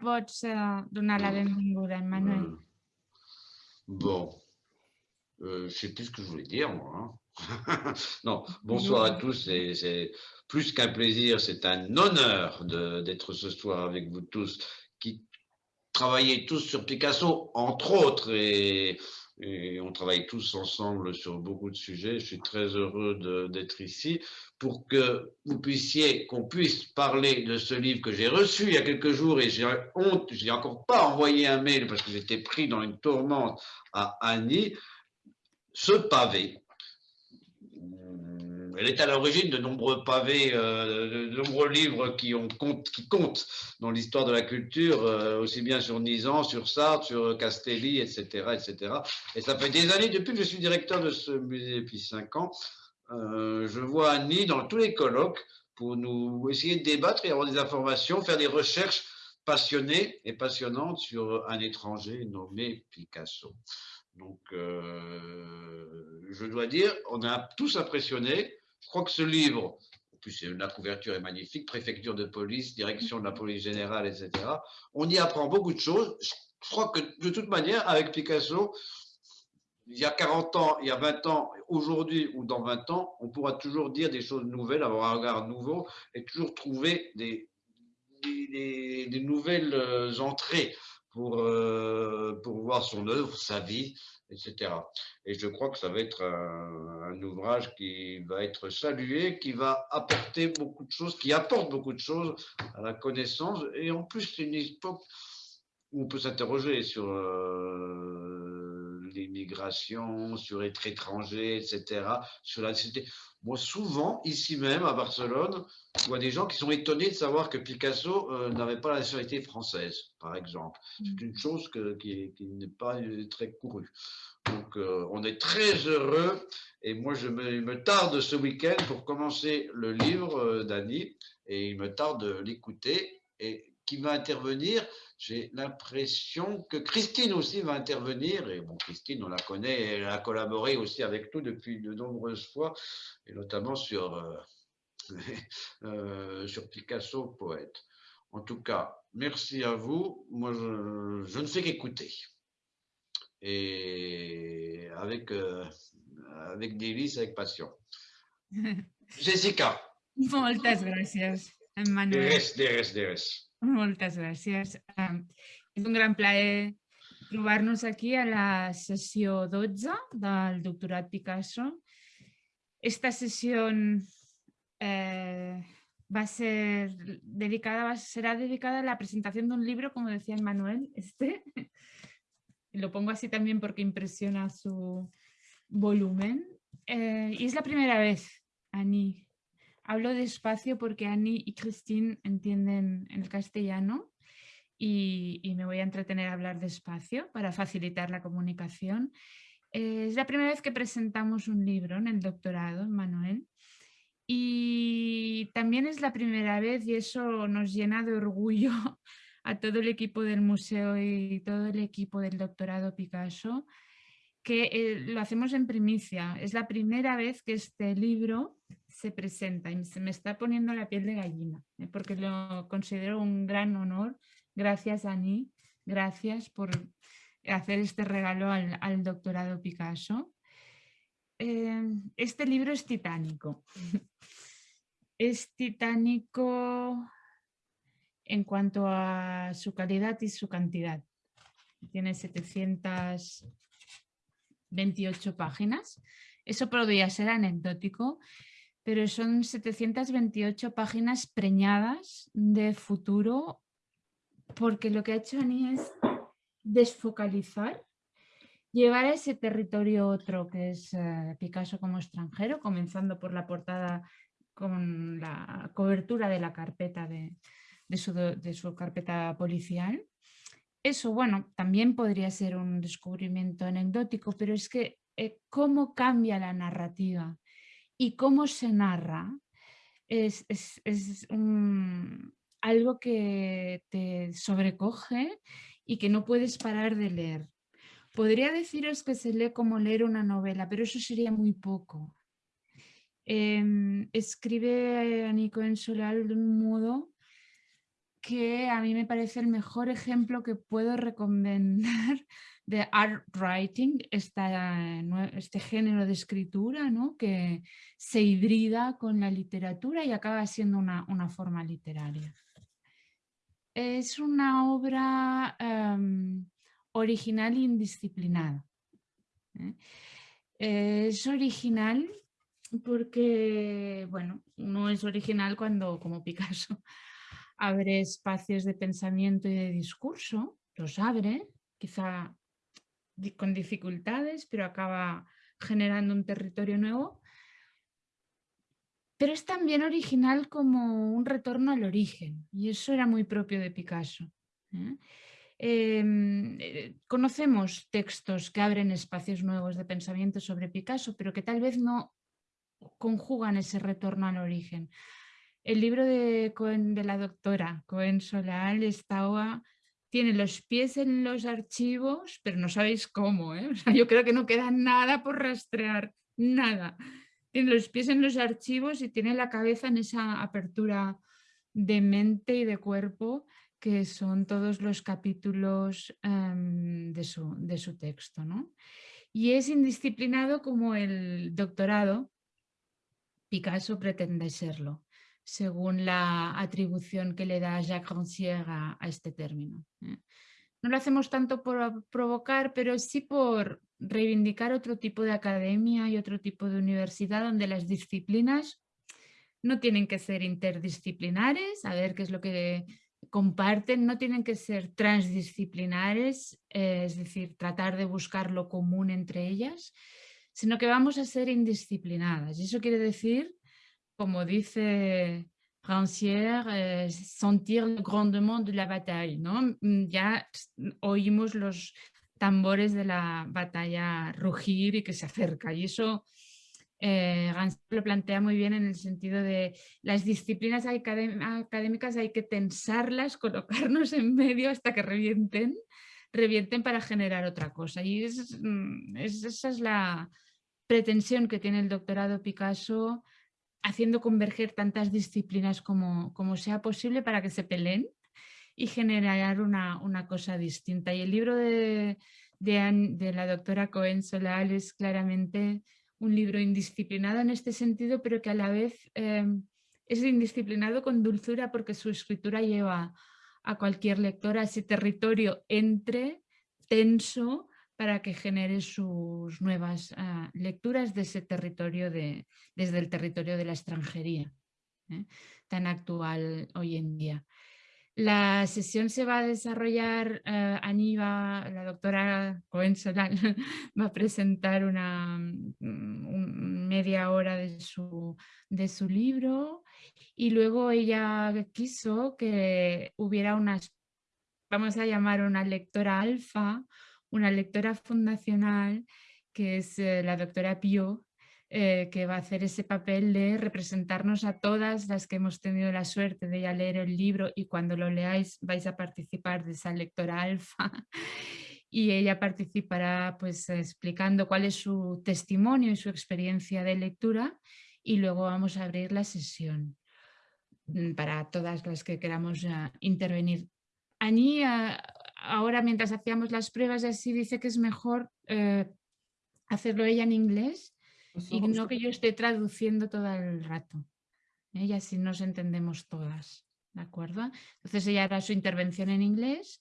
pots donar la benvinguda, Emmanuel. Hmm. Bon, euh, je sais plus ce que je voulais dire, moi. Hein. non, bonsoir à tous. C'est plus qu'un plaisir, c'est un honneur d'être ce soir avec vous tous qui travaillez tous sur Picasso, entre autres, et, on travaille tous ensemble sur beaucoup de sujets. Je suis très heureux d'être ici pour que vous puissiez, qu'on puisse parler de ce livre que j'ai reçu il y a quelques jours et j'ai honte, je n'ai encore pas envoyé un mail parce que j'étais pris dans une tourmente à Annie. Ce pavé, elle est à l'origine de nombreux pavés, euh, de nombreux livres qui, ont, qui comptent dans l'histoire de la culture, euh, aussi bien sur Nizan, sur Sartre, sur Castelli, etc., etc. Et ça fait des années, depuis que je suis directeur de ce musée depuis cinq ans, euh, je vois Annie dans tous les colloques pour nous essayer de débattre et avoir des informations, faire des recherches passionnées et passionnantes sur un étranger nommé Picasso. Donc, je dois dire, on a tous impressionné. Je crois que ce livre, en plus la couverture est magnifique, préfecture de police, direction de la police générale, etc. On y apprend beaucoup de choses. Je crois que de toute manière, avec Picasso, il y a 40 ans, il y a 20 ans, aujourd'hui ou dans 20 ans, on pourra toujours dire des choses nouvelles, avoir un regard nouveau et toujours trouver des, nouvelles euh, entrées pour, euh, pour voir son œuvre, sa vie, etc. Et je crois que ça va être un, ouvrage qui va être salué, qui va apporter beaucoup de choses, qui apporte beaucoup de choses à la connaissance. Et en plus, c'est une époque où on peut s'interroger sur euh, l'immigration, sur être étranger, etc., sur la société. Moi, souvent, ici même, à Barcelone, je vois des gens qui sont étonnés de savoir que Picasso euh, n'avait pas la nationalité française, par exemple. C'est mm. une chose qui, n'est pas euh, très courue. Donc, euh, on est très heureux. Et moi, je me, tarde ce week-end pour commencer le livre d'Annie. Et il me tarde de l'écouter. Et qui va intervenir j'ai l'impression que Christine aussi va intervenir. Et bon, Christine, on la connaît, elle a collaboré aussi avec nous depuis de nombreuses fois, et notamment sur, euh, euh, sur Picasso, poète. En tout cas, merci à vous. Moi, je, ne fais qu'écouter. Et avec, euh, avec délice, avec passion. Jessica. Moltes gràcies, Emmanuel. Deres, deres, deres. Moltes gràcies. És un gran plaer trobar-nos aquí a la sessió 12 del doctorat Picasso. Esta sessió eh, va ser dedicada, será dedicada a la presentación de un libro, como decía Manuel, este. Lo pongo así también porque impresiona su volumen. Eh, y es la primera vez, Ani, Hablo despacio porque Annie y Christine entienden el castellano y, me voy a entretener a hablar despacio para facilitar la comunicación. Eh, es la primera vez que presentamos un libro en el doctorado, Manuel, y también es la primera vez y eso nos llena de orgullo a todo el equipo del museo y todo el equipo del doctorado Picasso, que eh, lo hacemos en primicia. Es la primera vez que este libro se presenta y se me está poniendo la piel de gallina, ¿eh? porque lo considero un gran honor. Gracias, Ani, gracias por hacer este regalo al, doctorado Picasso. Eh, este libro es titánico. Es titánico en cuanto a su calidad y su cantidad. Tiene 728 páginas. Eso podría ser anecdótico, pero son 728 páginas preñadas de futuro porque lo que ha hecho Ani es desfocalizar, llevar a ese territorio otro que es eh, Picasso como extranjero, comenzando por la portada con la cobertura de la carpeta de, su, carpeta policial. Eso, bueno, también podría ser un descubrimiento anecdótico, pero es que eh, cómo cambia la narrativa y cómo se narra es, algo que te sobrecoge y que no puedes parar de leer. Podría deciros que se lee como leer una novela, pero eso sería muy poco. Em, escribe a Nico en Solal de un modo que a mí me parece el mejor ejemplo que puedo recomendar de art writing, este género de escritura ¿no? que se hibrida con la literatura y acaba siendo una, forma literaria. Es una obra em, original e indisciplinada. ¿eh? Es original porque, bueno, no es original cuando, como Picasso, abre espacios de pensamiento y de discurso, los abre, quizá con dificultades, pero acaba generando un territorio nuevo. Pero es también original como un retorno al origen, y eso era muy propio de Picasso. ¿eh? Em, eh, conocemos textos que abren espacios nuevos de pensamiento sobre Picasso, pero que tal vez no conjugan ese retorno al origen. El libro de, de la doctora Cohen Solal estaba, tiene los pies en los archivos, pero no sabéis cómo. ¿eh? yo creo que no queda nada por rastrear, nada. Tiene los pies en los archivos y tiene la cabeza en esa apertura de mente y de cuerpo que son todos los capítulos em, de, su, de, su, texto. ¿no? Y es indisciplinado como el doctorado, Picasso pretende serlo según la atribución que le da Jacques Rancière a, este término. ¿eh? No lo hacemos tanto por provocar, pero sí por reivindicar otro tipo de academia y otro tipo de universidad donde las disciplinas no tienen que ser interdisciplinares, a ver qué es lo que comparten, no tienen que ser transdisciplinares, eh, es decir, tratar de buscar lo común entre ellas, sino que vamos a ser indisciplinadas. Y eso quiere decir como dice Rancière, eh, sentir el grandement de la batalla, ¿no? Mm, ya oímos los tambores de la batalla rugir y que se acerca y eso eh, lo plantea muy bien en el sentido de las disciplinas académicas hay que tensarlas, colocarnos en medio hasta que revienten, revienten para generar otra cosa y mm, esa es la pretensión que tiene el doctorado Picasso haciendo converger tantas disciplinas como, sea posible para que se peleen y generar una, una cosa distinta. Y el libro de, de, la doctora Cohen Solal es claramente un libro indisciplinado en este sentido, pero que a la vez eh, es indisciplinado con dulzura porque su escritura lleva a cualquier lector a ese territorio entre tenso, para que genere sus nuevas ah, lecturas de ese territorio, de, desde el territorio de la extranjería, ¿eh? tan actual hoy en día. La sesión se va a desarrollar, uh, la doctora Cohen va a presentar una mm, media hora de su, de su libro y luego ella quiso que hubiera unas, vamos a llamar una lectora alfa, una lectora fundacional que es eh, la doctora Pio, eh, que va a hacer ese papel de representarnos a todas las que hemos tenido la suerte de ya leer el libro y cuando lo leáis vais a participar de esa lectora alfa y ella participará pues explicando cuál es su testimonio y su experiencia de lectura y luego vamos a abrir la sesión mm, para todas las que queramos uh, intervenir. Uh, ahora mientras hacíamos las pruebas así dice que es mejor eh, hacerlo ella en inglés pues y no que yo esté traduciendo todo el rato. Ella así nos entendemos todas, ¿de acuerdo? Entonces ella hará su intervención en inglés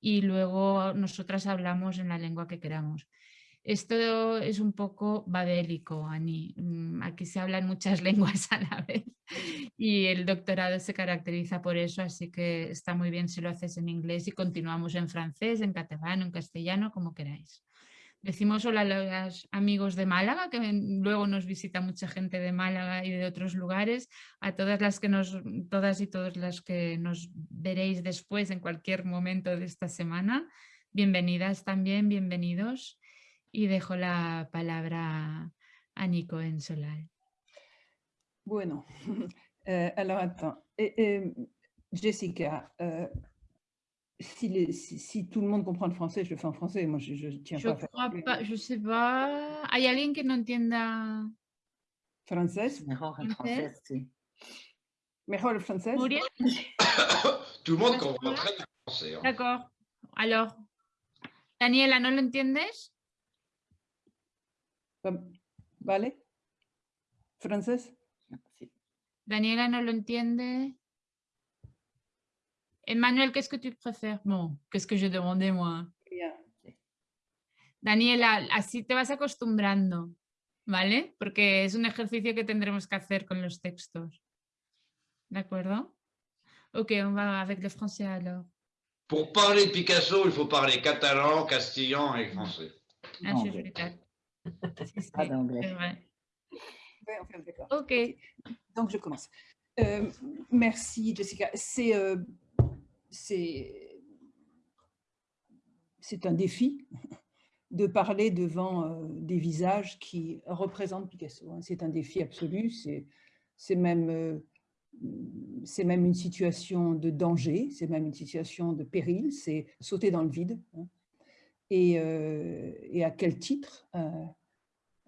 y luego nosotras hablamos en la lengua que queramos. Esto es un poco babélico, Ani. Mm, aquí se hablan muchas lenguas a la vez y el doctorado se caracteriza por eso, así que está muy bien si lo haces en inglés y continuamos en francés, en catalán, en castellano, como queráis. Decimos hola a los amigos de Málaga, que luego nos visita mucha gente de Málaga y de otros lugares, a todas las que nos, todas y todos las que nos veréis después en cualquier momento de esta semana. Bienvenidas también, bienvenidos y dejo la palabra a Nico en Solal. Bueno, euh, alors attends. Et, et, Jessica, euh, si, les, si, si, tout le monde comprend le français, je le fais en français. Moi, je ne tiens je pas à faire. Pas, je sais pas. ¿Hay alguien que no entienda francés? Mejor en francés, sí. Mejor el francés? Muriel? Tout le monde comprend très bien le français. hein. D'accord. Alors, Daniela, ¿no lo entiendes? ¿Vale? ¿Francés? Daniela no lo entiende. Emmanuel, qu'est-ce que tu préfères? Bon, qu'est-ce que j'ai demandé moi? Bien. Daniela, así te vas acostumbrando, ¿vale? Porque es un ejercicio que tendremos que hacer con los textos. ¿De acuerdo? Ok, on va avec le français alors. Pour parler de Picasso, il faut parler catalan, castillan et français. Ah, c'est Pas d'anglais. c'est vrai. Ouais, enfin, d'accord. Ok. Donc, je commence. Euh, merci, Jessica. C'est euh, c'est c'est un défi de parler devant euh, des visages qui représentent Picasso. hein. C'est un défi absolu. C'est c'est même, euh, c'est même une situation de danger, c'est même une situation de péril, c'est sauter dans le vide. hein. Et, euh, et à quel titre euh,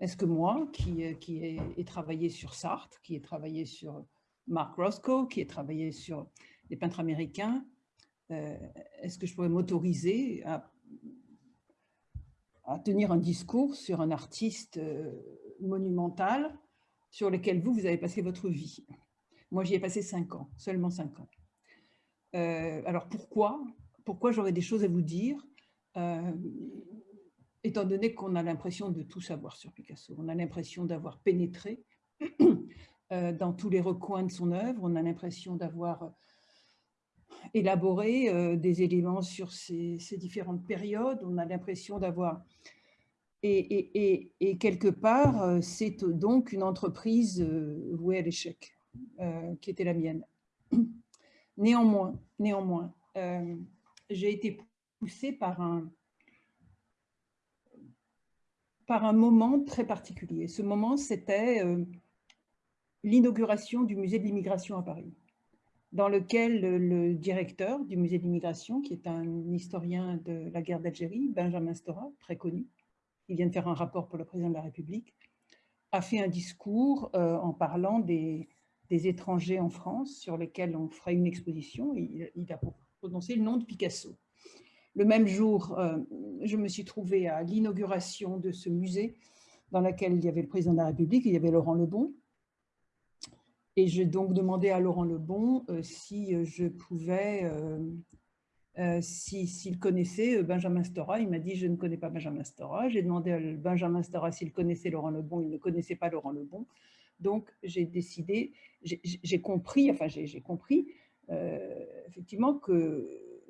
est-ce que moi, qui, euh, qui ai, ai travaillé sur Sartre, qui ai travaillé sur Mark Roscoe, qui ai travaillé sur les peintres américains, euh, est-ce que je pourrais m'autoriser à, tenir un discours sur un artiste euh, monumental sur lequel vous, vous avez passé votre vie? Moi, j'y ai passé cinq ans, seulement cinq ans. Alors pourquoi? Pourquoi j'aurais des choses à vous dire? Étant donné qu'on a l'impression de tout savoir sur Picasso, on a l'impression d'avoir pénétré euh, dans tous les recoins de son œuvre, on a l'impression d'avoir euh, élaboré euh, des éléments sur ces, différentes périodes, on a l'impression d'avoir... Et, quelque part, c'est donc une entreprise vouée à l'échec, qui était la mienne. Néanmoins, néanmoins, j'ai été poussée par un, par un moment très particulier. Ce moment, c'était euh, l'inauguration du musée de l'immigration à Paris, dans lequel le, directeur du musée de l'immigration, qui est un historien de la guerre d'Algérie, Benjamin Stora, très connu, il vient de faire un rapport pour le président de la République, a fait un discours euh, en parlant des, étrangers en France sur lesquels on ferait une exposition. Il a prononcé le nom de Picasso. Le même jour, euh, je me suis trouvée à l'inauguration de ce musée dans lequel il y avait le président de la République, il y avait Laurent Lebon. Et j'ai donc demandé à Laurent Lebon euh, si je pouvais, euh, si- s'il connaissait Benjamin Stora. Il m'a dit, je ne connais pas Benjamin Stora. J'ai demandé à Benjamin Stora s'il connaissait Laurent Lebon. Il ne connaissait pas Laurent Lebon. Donc, j'ai décidé, j'ai- compris, enfin, j'ai compris, effectivement,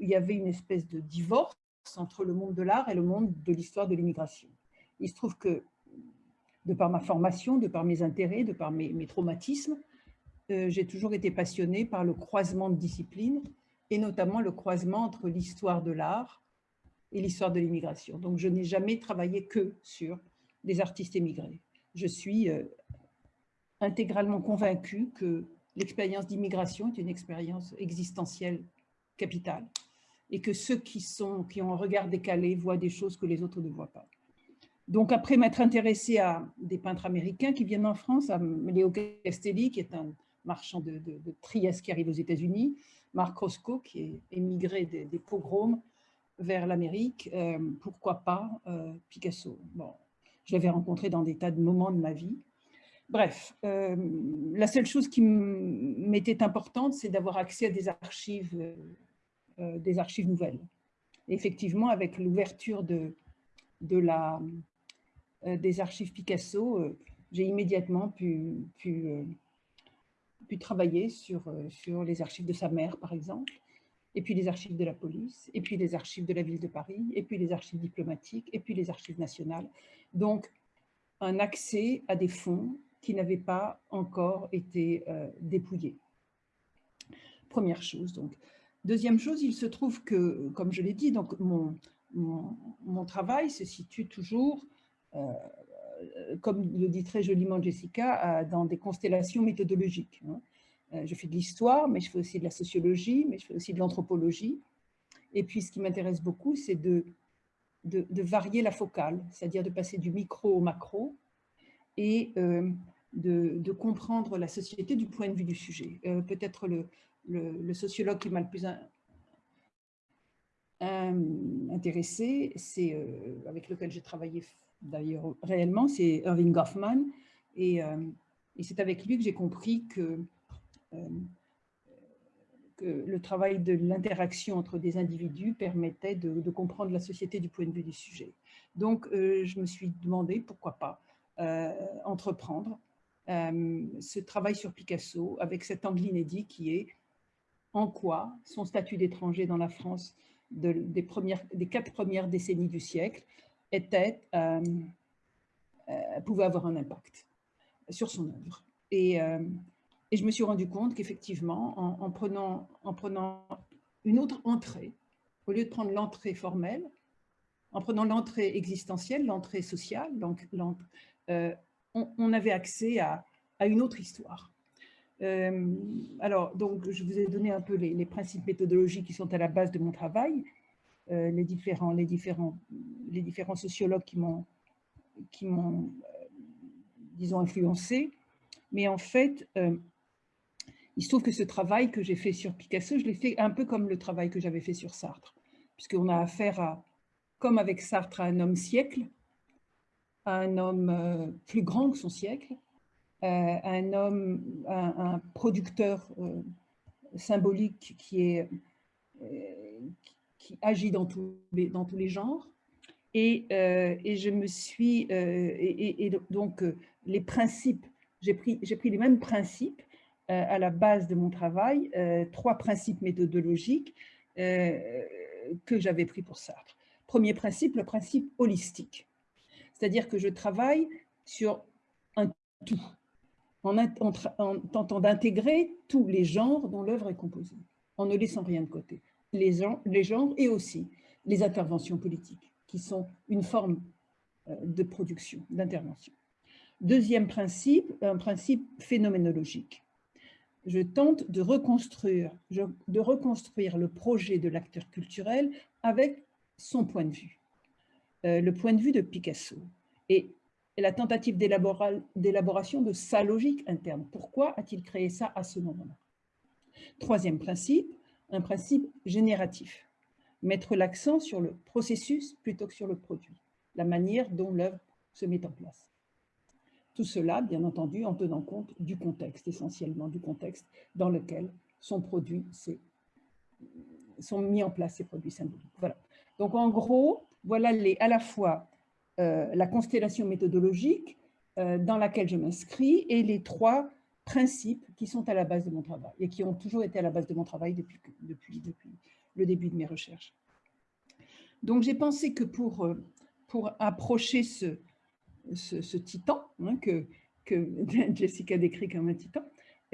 qu'il y avait une espèce de divorce entre le monde de l'art et le monde de l'histoire de l'immigration. Il se trouve que, de par ma formation, de par mes intérêts, de par mes, mes traumatismes, euh, j'ai toujours été passionnée par le croisement de disciplines, et notamment le croisement entre l'histoire de l'art et l'histoire de l'immigration. Donc, je n'ai jamais travaillé que sur des artistes émigrés. Je suis euh, intégralement convaincue que l'expérience d'immigration est une expérience existentielle capitale et que ceux qui, sont, qui ont un regard décalé voient des choses que les autres ne voient pas. Donc après m'être intéressée à des peintres américains qui viennent en France, à Léo Castelli, qui est un marchand de, de- Trieste qui arrive aux États-Unis, Marc Roscoe, qui est émigré des, pogroms vers l'Amérique, euh, pourquoi pas euh, Picasso. Bon, je l'avais rencontré dans des tas de moments de ma vie. Bref, euh, la seule chose qui m'était importante, c'est d'avoir accès à des archives, euh, des archives nouvelles. Effectivement, avec l'ouverture de, euh, des archives Picasso, euh, j'ai immédiatement pu, euh, travailler sur, euh, les archives de sa mère, par exemple, et puis les archives de la police, et puis les archives de la ville de Paris, et puis les archives diplomatiques, et puis les archives nationales. Donc, un accès à des fonds qui n'avaient pas encore été euh, dépouillés. Première chose, donc. Deuxième chose, il se trouve que, comme je l'ai dit, donc mon, mon, travail se situe toujours, euh, comme le dit très joliment Jessica, dans des constellations méthodologiques. hein. Euh, Je fais de l'histoire, mais je fais aussi de la sociologie, mais je fais aussi de l'anthropologie. Et puis, ce qui m'intéresse beaucoup, c'est de, de, de varier la focale, c'est-à-dire de passer du micro au macro et euh, de, comprendre la société du point de vue du sujet. Peut-être le, le, sociologue qui m'a le plus intéressé, c'est avec lequel j'ai travaillé d'ailleurs réellement, c'est Irving Goffman. Et, et c'est avec lui que j'ai compris que le travail de l'interaction entre des individus permettait de, comprendre la société du point de vue du sujet. Donc, euh, je me suis demandé pourquoi pas euh, entreprendre euh, ce travail sur Picasso avec cet angle inédit qui est en quoi son statut d'étranger dans la France des, quatre premières décennies du siècle était, pouvait avoir un impact sur son œuvre. Et, et je me suis rendu compte qu'effectivement, en, prenant, en prenant une autre entrée, au lieu de prendre l'entrée formelle, en prenant l'entrée existentielle, l'entrée sociale, euh, on, avait accès à, une autre histoire. Euh, alors, donc, je vous ai donné un peu les, principes méthodologiques qui sont à la base de mon travail, euh, les, différents, les, différents, les différents sociologues qui m'ont, m'ont disons, influencé. Mais en fait, il se trouve que ce travail que j'ai fait sur Picasso, je l'ai fait un peu comme le travail que j'avais fait sur Sartre, puisqu'on a affaire à, comme avec Sartre, à un homme siècle, à un homme euh, plus grand que son siècle, euh, un homme, un, producteur euh, symbolique qui, est, qui agit dans tous les, genres. Et, je me suis, et, donc les principes, j'ai pris, pris les mêmes principes euh, à la base de mon travail euh, trois principes méthodologiques euh, que j'avais pris pour Sartre. Premier principe, le principe holistique. C'est-à-dire que je travaille sur un tout, en, tentant d'intégrer tous les genres dont l'œuvre est composée, en ne laissant rien de côté. Les, genres et aussi les interventions politiques, qui sont une forme de production, d'intervention. Deuxième principe, un principe phénoménologique je tente de reconstruire, de reconstruire le projet de l'acteur culturel avec son point de vue, euh, le point de vue de Picasso et, la tentative d'élaboration de sa logique interne. Pourquoi a-t-il créé ça à ce moment-là? Troisième principe, un principe génératif. Mettre l'accent sur le processus plutôt que sur le produit, la manière dont l'œuvre se met en place. Tout cela, bien entendu, en tenant compte du contexte, essentiellement du contexte dans lequel sont produits ces, sont mis en place ces produits symboliques. Voilà. Donc en gros, voilà les, à la fois la constellation méthodologique euh, dans laquelle je m'inscris et les trois principes qui sont à la base de mon travail et qui ont toujours été à la base de mon travail depuis, depuis, depuis le début de mes recherches. Donc j'ai pensé que pour, euh, pour approcher ce, ce, titan hein, que, que Jessica décrit comme un titan.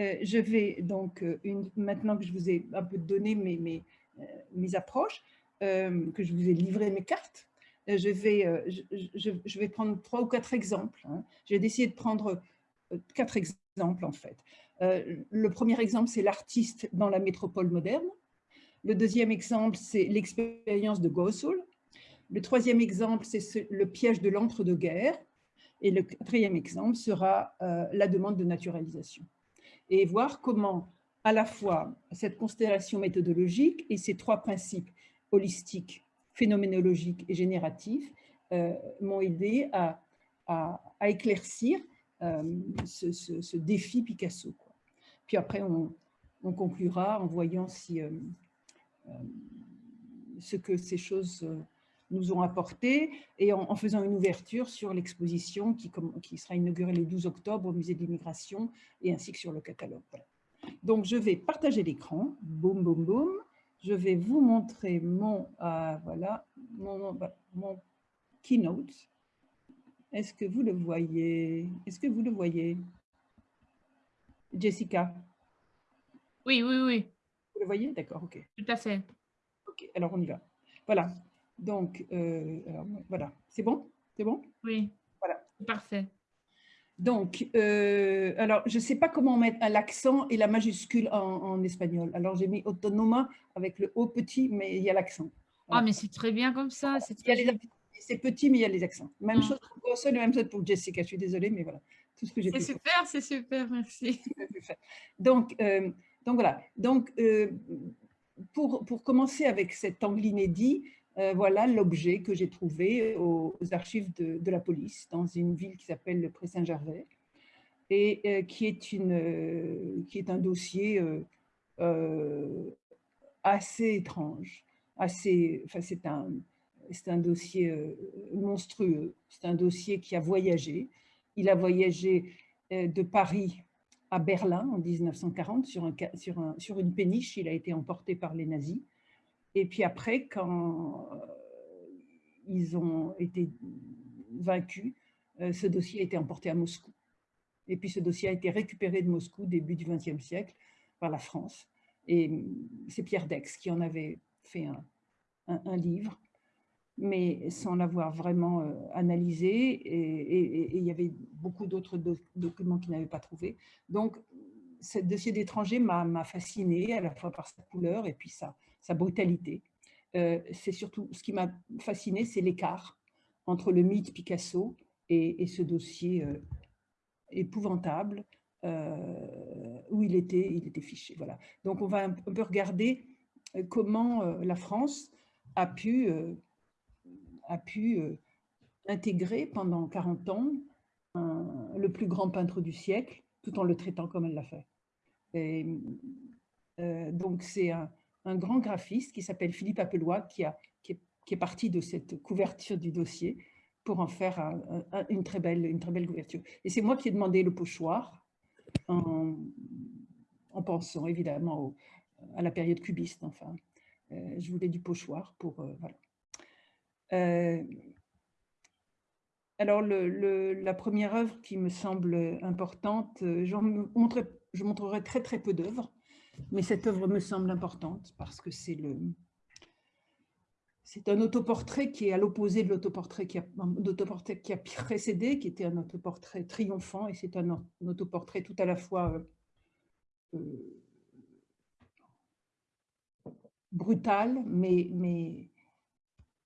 Euh, je vais donc, euh, une, maintenant que je vous ai un peu donné mes, mes, euh, mes approches, que je vous ai livré mes cartes, je vais, je, vais prendre trois ou quatre exemples. Hein. J'ai décidé de prendre quatre exemples en fait. le premier exemple, c'est l'artiste dans la métropole moderne. Le deuxième exemple, c'est l'expérience de Gossul. Le troisième exemple, c'est le piège de l'entre-deux-guerres. Et le quatrième exemple sera euh, la demande de naturalisation. Et voir comment, à la fois, cette constellation méthodologique et ces trois principes holistiques, phénoménologiques et génératifs euh, m'ont aidé à, éclaircir euh, ce, défi Picasso. Puis après, on, on, conclura en voyant si, ce que ces choses nous ont apporté et en, faisant une ouverture sur l'exposition qui, sera inaugurée le 12 octobre au musée de l'immigration et ainsi que sur le catalogue. Donc, je vais partager l'écran. Boum, boum, boum. Je vais vous montrer mon, euh, voilà, mon, mon keynote. Est-ce que vous le voyez? Est-ce que vous le voyez? Jessica? Oui, oui, oui. Vous le voyez? D'accord, ok. Tout à fait. Ok, alors on y va. Voilà, donc, euh, voilà, c'est bon? C'est bon? Oui, voilà. parfait. Donc, euh, alors, je ne sais pas comment mettre l'accent et la majuscule en, espagnol. Alors, j'ai mis autonoma avec le haut petit, mais il y a l'accent. Ah, mais c'est très bien comme ça. C'est petit, mais il y a les accents. Même ah. chose pour Gossel et même chose pour Jessica. Je suis désolée, mais voilà. tout ce que j'ai C'est super, c'est super, merci. Donc, euh, donc voilà. Donc, euh, pour, pour, commencer avec cet angle inédit, voilà l'objet que j'ai trouvé aux, archives de, la police dans une ville qui s'appelle le Pré-Saint-Gervais et qui, est une, qui est un dossier assez étrange, assez, enfin c'est un, un dossier monstrueux, c'est un dossier qui a voyagé. Il a voyagé de Paris à Berlin en 1940 sur, un, sur, un, sur une péniche. Il a été emporté par les nazis. Et puis après, quand ils ont été vaincus, ce dossier a été emporté à Moscou. Et puis ce dossier a été récupéré de Moscou début du XXe siècle par la France. Et c'est Pierre Dex qui en avait fait un, livre mais sans l'avoir vraiment euh, analysé. Et, il y avait beaucoup d'autres documents qu'il n'avait pas trouvés. Donc, ce dossier d'étranger m'a fasciné à la fois par sa couleur et puis sa, sa brutalité. Euh, c'est surtout ce qui m'a fasciné, c'est l'écart entre le mythe Picasso et, ce dossier euh, épouvantable où il était, il était fiché. Voilà. Donc, on va un peu regarder comment la France a pu a pu euh, intégrer pendant 40 ans le plus grand peintre du siècle, tout en le traitant comme elle l'a fait. Euh, donc c'est un, grand graphiste qui s'appelle Philippe Appelois qui, a, qui, est, parti de cette couverture du dossier pour en faire une, très belle, une très belle couverture. Et c'est moi qui ai demandé le pochoir en, en pensant évidemment à la période cubiste. Enfin, euh, je voulais du pochoir pour voilà. Euh, alors, le, la première œuvre qui me semble importante, euh, je montrerai très très peu d'œuvres, mais cette œuvre me semble importante parce que c'est le, c'est un autoportrait qui est à l'opposé de l'autoportrait qui, a, qui a précédé, qui était un autoportrait triomphant, et c'est un, autoportrait tout à la fois euh, brutal, mais, mais,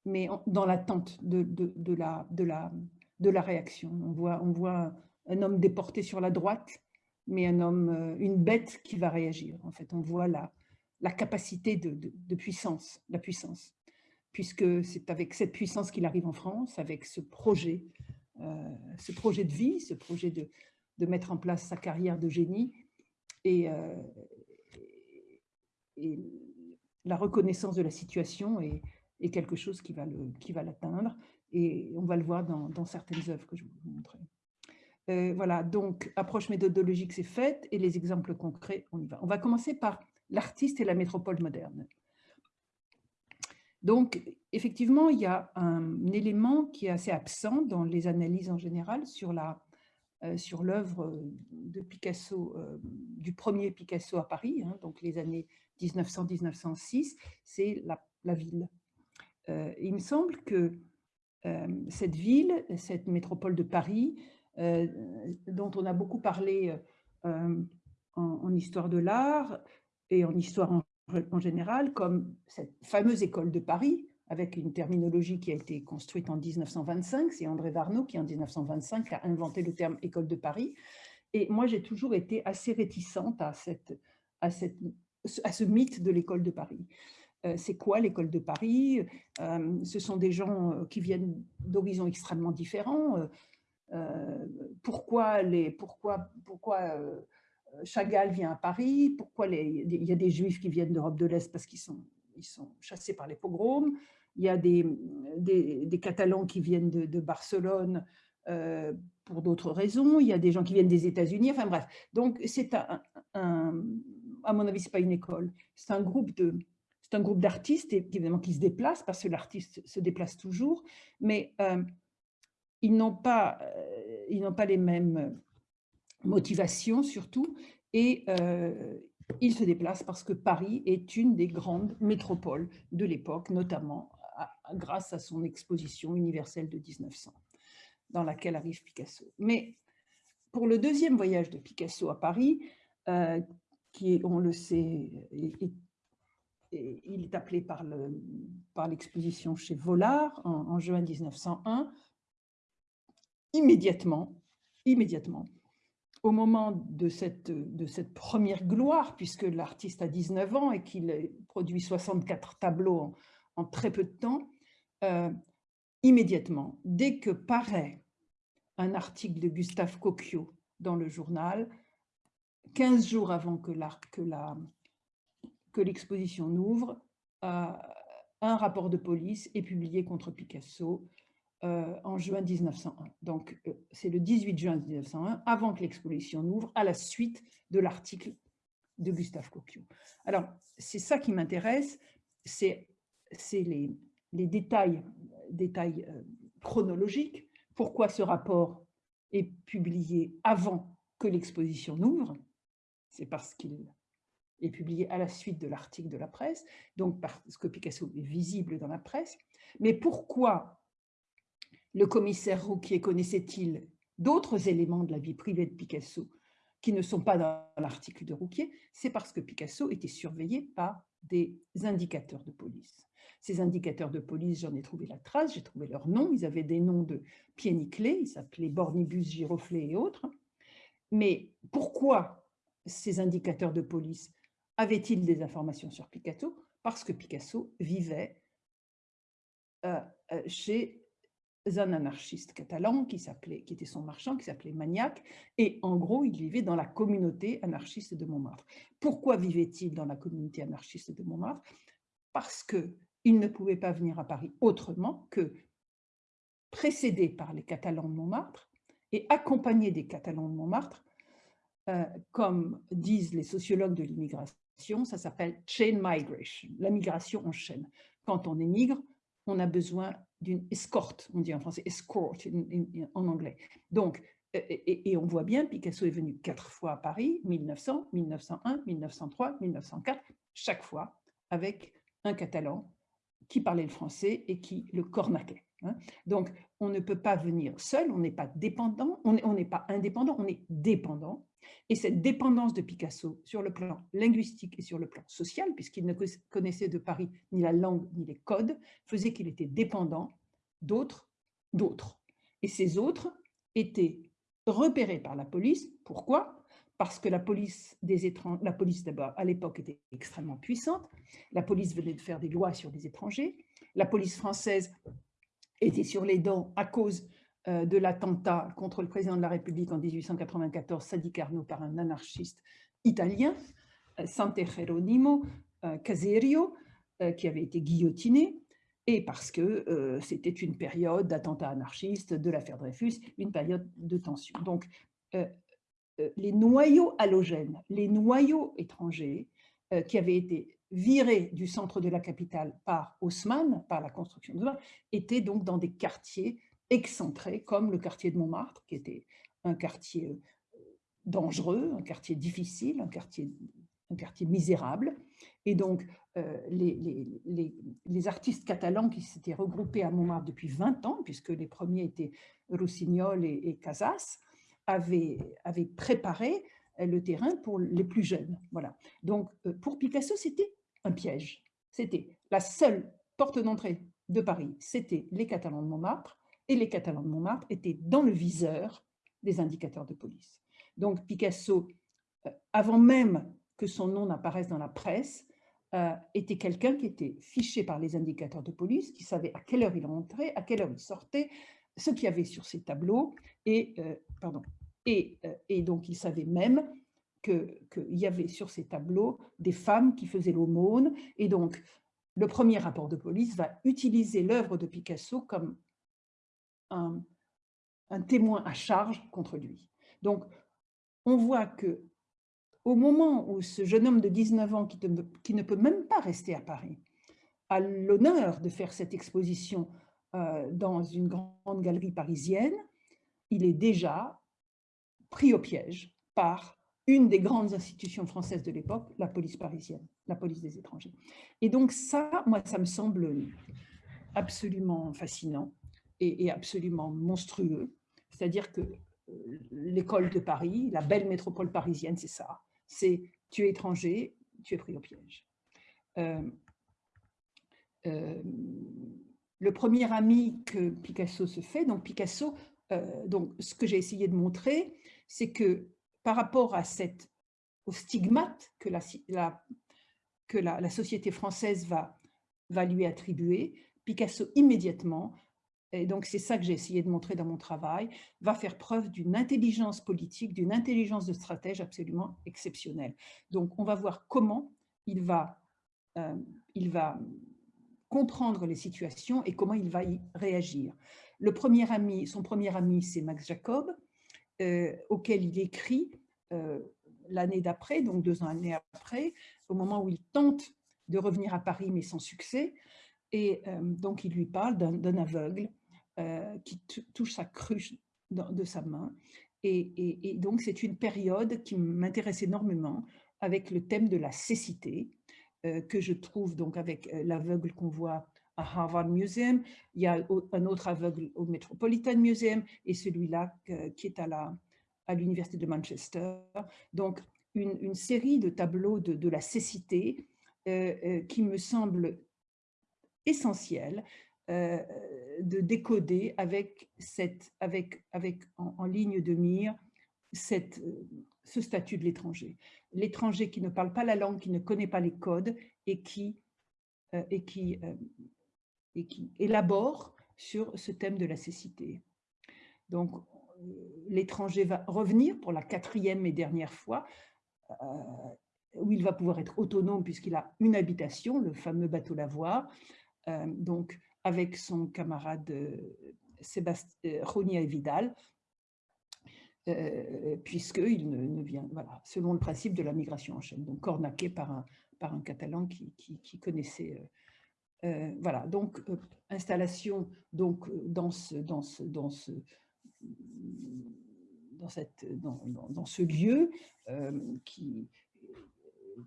mais dans l'attente de, de, la, de, la, de la réaction. On voit, on voit un homme déporté sur la droite, mais un homme, euh, une bête qui va réagir. En fait, on voit la, la capacité de, puissance, la puissance, puisque c'est avec cette puissance qu'il arrive en France, avec ce projet, euh, ce projet de vie, ce projet de, mettre en place sa carrière de génie et, euh, la reconnaissance de la situation est quelque chose qui va l'atteindre. Et on va le voir dans, certaines œuvres que je vais vous montrer. Euh, voilà, donc approche méthodologique, c'est faite, et les exemples concrets, on y va. On va commencer par l'artiste et la métropole moderne. Donc, effectivement, il y a un élément qui est assez absent dans les analyses en général sur euh, l'œuvre de Picasso, euh, du premier Picasso à Paris, hein, donc les années 1900-1906, c'est la, ville. Il me semble que cette ville, cette métropole de Paris, dont on a beaucoup parlé en, histoire de l'art et en histoire en, général, comme cette fameuse école de Paris, avec une terminologie qui a été construite en 1925. C'est André Varnaud qui, en 1925, a inventé le terme école de Paris. Et moi, j'ai toujours été assez réticente à, cette, à, cette, à ce mythe de l'école de Paris. Euh, c'est quoi l'école de Paris? Euh, Ce sont des gens euh, qui viennent d'horizons extrêmement différents. Pourquoi, les, pourquoi, pourquoi Chagall vient à Paris? Pourquoi les, il y a des juifs qui viennent d'Europe de l'Est parce qu'ils sont, ils sont chassés par les pogroms? Il y a des, des, Catalans qui viennent de, Barcelone pour d'autres raisons. Il y a des gens qui viennent des États-Unis. Enfin bref, donc c'est un, à mon avis, ce n'est pas une école. C'est un groupe c'est d'artistes, qui se déplacent, parce que l'artiste se déplace toujours, mais euh, ils n'ont pas, euh, ils pas les mêmes motivations, surtout, et euh, ils se déplacent parce que Paris est une des grandes métropoles de l'époque, notamment grâce à son exposition universelle de 1900, dans laquelle arrive Picasso. Mais pour le deuxième voyage de Picasso à Paris, qui, on le sait, il est appelé par l'exposition chez Vollard en, juin 1901. Immédiatement, immédiatement, au moment de cette, première gloire, puisque l'artiste a 19 ans et qu'il produit 64 tableaux en, très peu de temps, euh, immédiatement, dès que paraît un article de Gustave Cocchio dans le journal, 15 jours avant que l'exposition que n'ouvre, euh, un rapport de police est publié contre Picasso euh, en juin 1901. Donc, euh, c'est le 18 juin 1901, avant que l'exposition n'ouvre, à la suite de l'article de Gustave Cocchio. Alors, c'est ça qui m'intéresse, c'est les, les, détails, détails euh, chronologiques. Pourquoi ce rapport est publié avant que l'exposition n'ouvre C'est parce qu'il est publié à la suite de l'article de la presse, donc parce que Picasso est visible dans la presse. Mais pourquoi le commissaire Rouquier connaissait-il d'autres éléments de la vie privée de Picasso qui ne sont pas dans l'article de Rouquier? C'est parce que Picasso était surveillé par des indicateurs de police. Ces indicateurs de police, j'en ai trouvé la trace, j'ai trouvé leurs noms, ils avaient des noms de pieds nickelés, ils s'appelaient Bornibus, Giroflé et autres. Mais pourquoi ces indicateurs de police? Avaient-ils des informations sur Picasso? Parce que Picasso vivait euh, euh, chez un anarchiste catalan qui, qui était son marchand, qui s'appelait Maniac, et en gros, il vivait dans la communauté anarchiste de Montmartre. Pourquoi vivait-il dans la communauté anarchiste de Montmartre? Parce qu'il ne pouvait pas venir à Paris autrement que précédé par les Catalans de Montmartre et accompagné des Catalans de Montmartre, euh, comme disent les sociologues de l'immigration, ça s'appelle chain migration, la migration en chaîne. Quand on émigre, on a besoin d'une escorte, on dit en français escort en anglais. Donc, et, on voit bien, Picasso est venu quatre fois à Paris, 1900, 1901, 1903, 1904, chaque fois avec un catalan qui parlait le français et qui le cornaquait. Hein. Donc, on ne peut pas venir seul, on n'est pas dépendant, on n'est pas indépendant, on est dépendant. Et cette dépendance de Picasso sur le plan linguistique et sur le plan social, puisqu'il ne connaissait de Paris ni la langue ni les codes, faisait qu'il était dépendant d'autres, d'autres. Et ces autres étaient repérés par la police. Pourquoi? Parce que la police des étrangers, la police d'abord à l'époque était extrêmement puissante. La police venait de faire des lois sur les étrangers. La police française était sur les dents à cause de l'attentat contre le président de la République en 1894, Sadi Carnot, par un anarchiste italien, euh, Sante Geronimo euh, Caserio, qui avait été guillotiné, et parce que c'était une période d'attentat anarchiste, de l'affaire Dreyfus, une période de tension. Donc, les noyaux halogènes, les noyaux étrangers qui avaient été virés du centre de la capitale par Haussmann, par la construction de Haussmann, étaient donc dans des quartiers excentrés, comme le quartier de Montmartre, qui était un quartier euh, dangereux, un quartier difficile, un quartier, un quartier misérable. Et donc, euh, les, les, les, artistes catalans qui s'étaient regroupés à Montmartre depuis 20 ans, puisque les premiers étaient Rossignol et, Casas, avaient, avaient, préparé euh, le terrain pour les plus jeunes. Voilà. Donc, pour Picasso, c'était un piège. C'était la seule porte d'entrée de Paris, c'était les Catalans de Montmartre, et les Catalans de Montmartre étaient dans le viseur des indicateurs de police. Donc Picasso, euh, avant même que son nom n'apparaisse dans la presse, euh, était quelqu'un qui était fiché par les indicateurs de police, qui savait à quelle heure il rentrait, à quelle heure il sortait, ce qu'il y avait sur ses tableaux, et, euh, pardon, et, donc il savait même qu'il y avait sur ces tableaux des femmes qui faisaient l'aumône, et donc le premier rapport de police va utiliser l'œuvre de Picasso comme un, témoin à charge contre lui. Donc, on voit que au moment où ce jeune homme de 19 ans, qui, ne peut même pas rester à Paris, a l'honneur de faire cette exposition euh, dans une grande galerie parisienne, il est déjà pris au piège par une des grandes institutions françaises de l'époque, la police parisienne, la police des étrangers. Et donc ça, moi, ça me semble absolument fascinant est, absolument monstrueux. C'est-à-dire que euh, l'école de Paris, la belle métropole parisienne, c'est ça. C'est tu es étranger, tu es pris au piège. Euh, euh, le premier ami que Picasso se fait, donc Picasso, donc ce que j'ai essayé de montrer, c'est que par rapport à cette, au stigmate que la, que la, société française va, va lui attribuer, Picasso immédiatement, et donc c'est ça que j'ai essayé de montrer dans mon travail, va faire preuve d'une intelligence politique, d'une intelligence de stratège absolument exceptionnelle. Donc on va voir comment il va, euh, il va comprendre les situations et comment il va y réagir. Le premier ami, son premier ami, c'est Max Jacob, euh, auquel il écrit euh, l'année d'après, donc deux ans après, au moment où il tente de revenir à Paris, mais sans succès. Et donc, il lui parle d'un aveugle euh, qui touche sa cruche de sa main. Et, donc, c'est une période qui m'intéresse énormément avec le thème de la cécité, euh, que je trouve donc avec l'aveugle qu'on voit à Harvard Museum. Il y a un autre aveugle au Metropolitan Museum et celui-là qui est à la, à l'Université de Manchester. Donc, une, série de tableaux de, la cécité euh, euh, qui me semble essentiel euh, de décoder avec, cette, avec, avec en, ligne de mire cette, ce statut de l'étranger. L'étranger qui ne parle pas la langue, qui ne connaît pas les codes et qui, et qui, et qui élabore sur ce thème de la cécité. Donc, l'étranger va revenir pour la quatrième et dernière fois, euh, où il va pouvoir être autonome puisqu'il a une habitation, le fameux bateau lavoir, euh, donc avec son camarade euh, Sébastien Ronia Vidal, puisqu'il ne, vient, voilà, selon le principe de la migration en chaîne, donc cornaqué par un, Catalan qui, connaissait voilà, donc installation donc dans ce, dans ce, lieu euh, qui,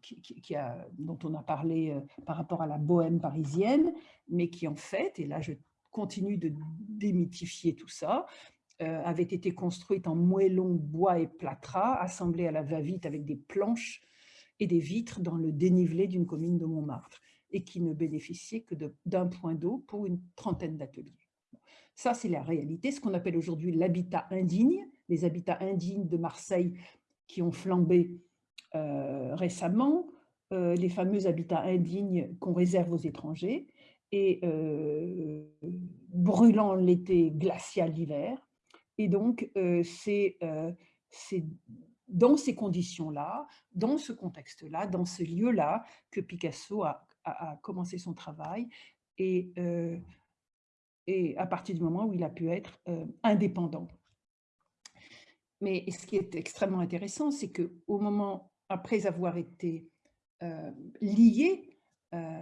qui, a, dont on a parlé euh, par rapport à la bohème parisienne, mais qui en fait, et là je continue de démythifier tout ça, euh, avait été construite en moellon, bois et plâtras, assemblée à la va-vite avec des planches et des vitres dans le dénivelé d'une commune de Montmartre, et qui ne bénéficiait que d'un point d'eau pour une trentaine d'ateliers. Ça, c'est la réalité, ce qu'on appelle aujourd'hui l'habitat indigne, les habitats indignes de Marseille qui ont flambé récemment, euh, les fameux habitats indignes qu'on réserve aux étrangers, et euh, brûlant l'été, glacial l'hiver. Et donc, c'est dans ces conditions-là, dans ce contexte-là, dans ce lieu-là, que Picasso a, commencé son travail. Et à partir du moment où il a pu être euh, indépendant. Mais ce qui est extrêmement intéressant, c'est qu'au moment, après avoir été euh, lié euh,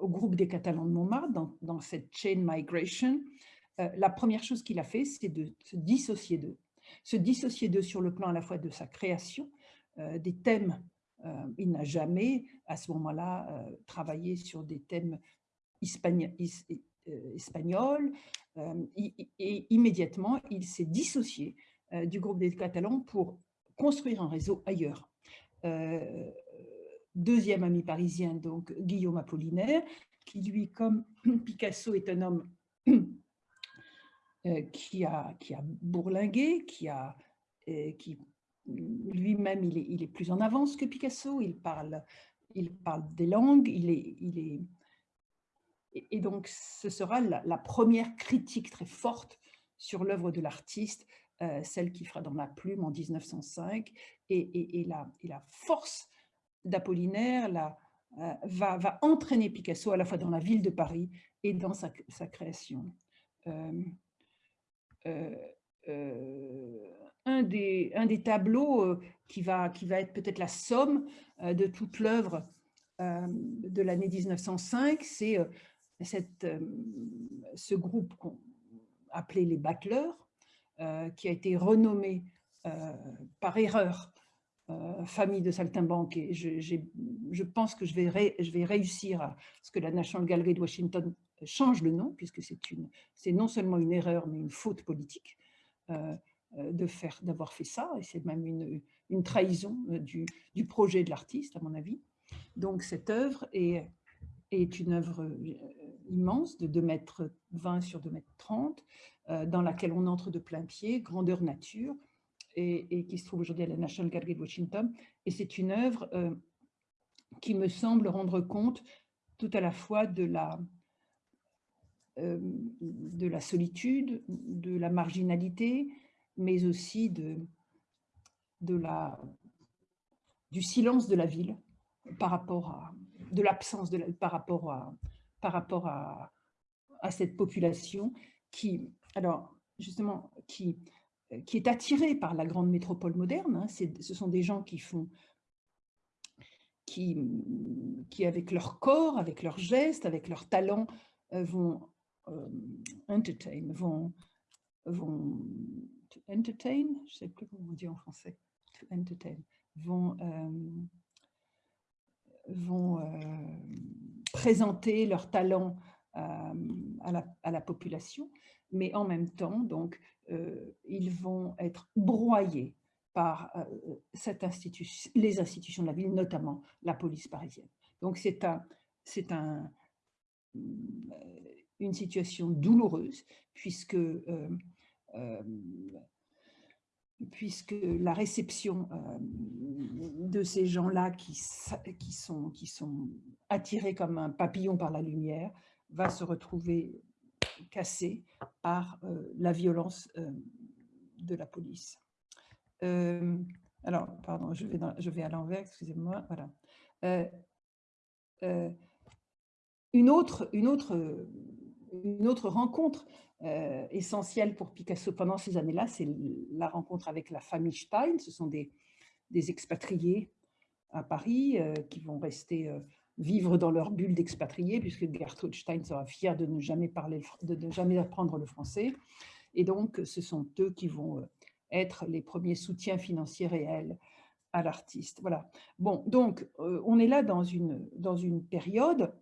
au groupe des Catalans de Montmartre, dans, cette chain migration, la première chose qu'il a fait, c'est de se dissocier d'eux. Se dissocier d'eux sur le plan à la fois de sa création, des thèmes. il n'a jamais, à ce moment-là, travaillé sur des thèmes espagnols euh, espagnol, euh, et immédiatement, il s'est dissocié euh, du groupe des Catalans pour construire un réseau ailleurs. deuxième ami parisien, donc Guillaume Apollinaire, qui lui, comme Picasso, est un homme qui, a, qui a bourlingué, qui a, qui lui-même, il est, il est, plus en avance que Picasso, il parle, il parle des langues, il est, il est et, donc, ce sera la, première critique très forte sur l'œuvre de l'artiste, euh, celle qui fera dans la plume en 1905. Et, la, force d'Apollinaire euh, va, entraîner Picasso à la fois dans la ville de Paris et dans sa, création. Euh, un, des, tableaux qui va, être peut-être la somme de toute l'œuvre de l'année 1905, c'est ce groupe appelé les battleurs, qui a été renommé euh, par erreur famille de saltimbanque et je, je, pense que je vais, je vais réussir à ce que la National Gallery de Washington change le nom, puisque c'est non seulement une erreur, mais une faute politique faire d'avoir fait ça, et c'est même une, une trahison du, du, projet de l'artiste, à mon avis. Donc cette œuvre est, est une œuvre immense de 2 mètres 20 sur 2 mètres 30, euh, dans laquelle on entre de plein pied, grandeur nature, et, qui se trouve aujourd'hui à la National Gallery de Washington. Et c'est une œuvre qui me semble rendre compte tout à la fois de la, de la solitude, de la marginalité, mais aussi de, de la, du silence de la ville par rapport à, de l'absence par rapport à, par rapport à, à cette population qui, alors justement, qui, qui est attirée par la grande métropole moderne. Hein. ce sont des gens qui font, qui, qui avec leur corps, avec leurs gestes, avec leurs talents, euh, vont euh, entertain, vont, vont entertain, je sais plus comment on dit en français, to entertain, vont, euh, vont euh, présenter leurs talents euh, à la, population, mais en même temps, donc, ils vont être broyés par cette institution, les institutions de la ville, notamment la police parisienne. Donc c'est un, un, une situation douloureuse puisque puisque la réception euh, de ces gens-là qui, sont, attirés comme un papillon par la lumière va se retrouver cassée par euh, la violence euh, de la police. alors, pardon, je vais, à l'envers, excusez-moi. Une autre rencontre euh, essentiel pour Picasso pendant ces années-là, c'est la rencontre avec la famille Stein. Ce sont des, expatriés à Paris euh, qui vont rester euh, vivre dans leur bulle d'expatriés, puisque Gertrude Stein sera fière de ne jamais, de ne jamais apprendre le français. Et donc, ce sont eux qui vont être les premiers soutiens financiers réels à l'artiste. Voilà. Bon, donc, on est là dans une, dans une période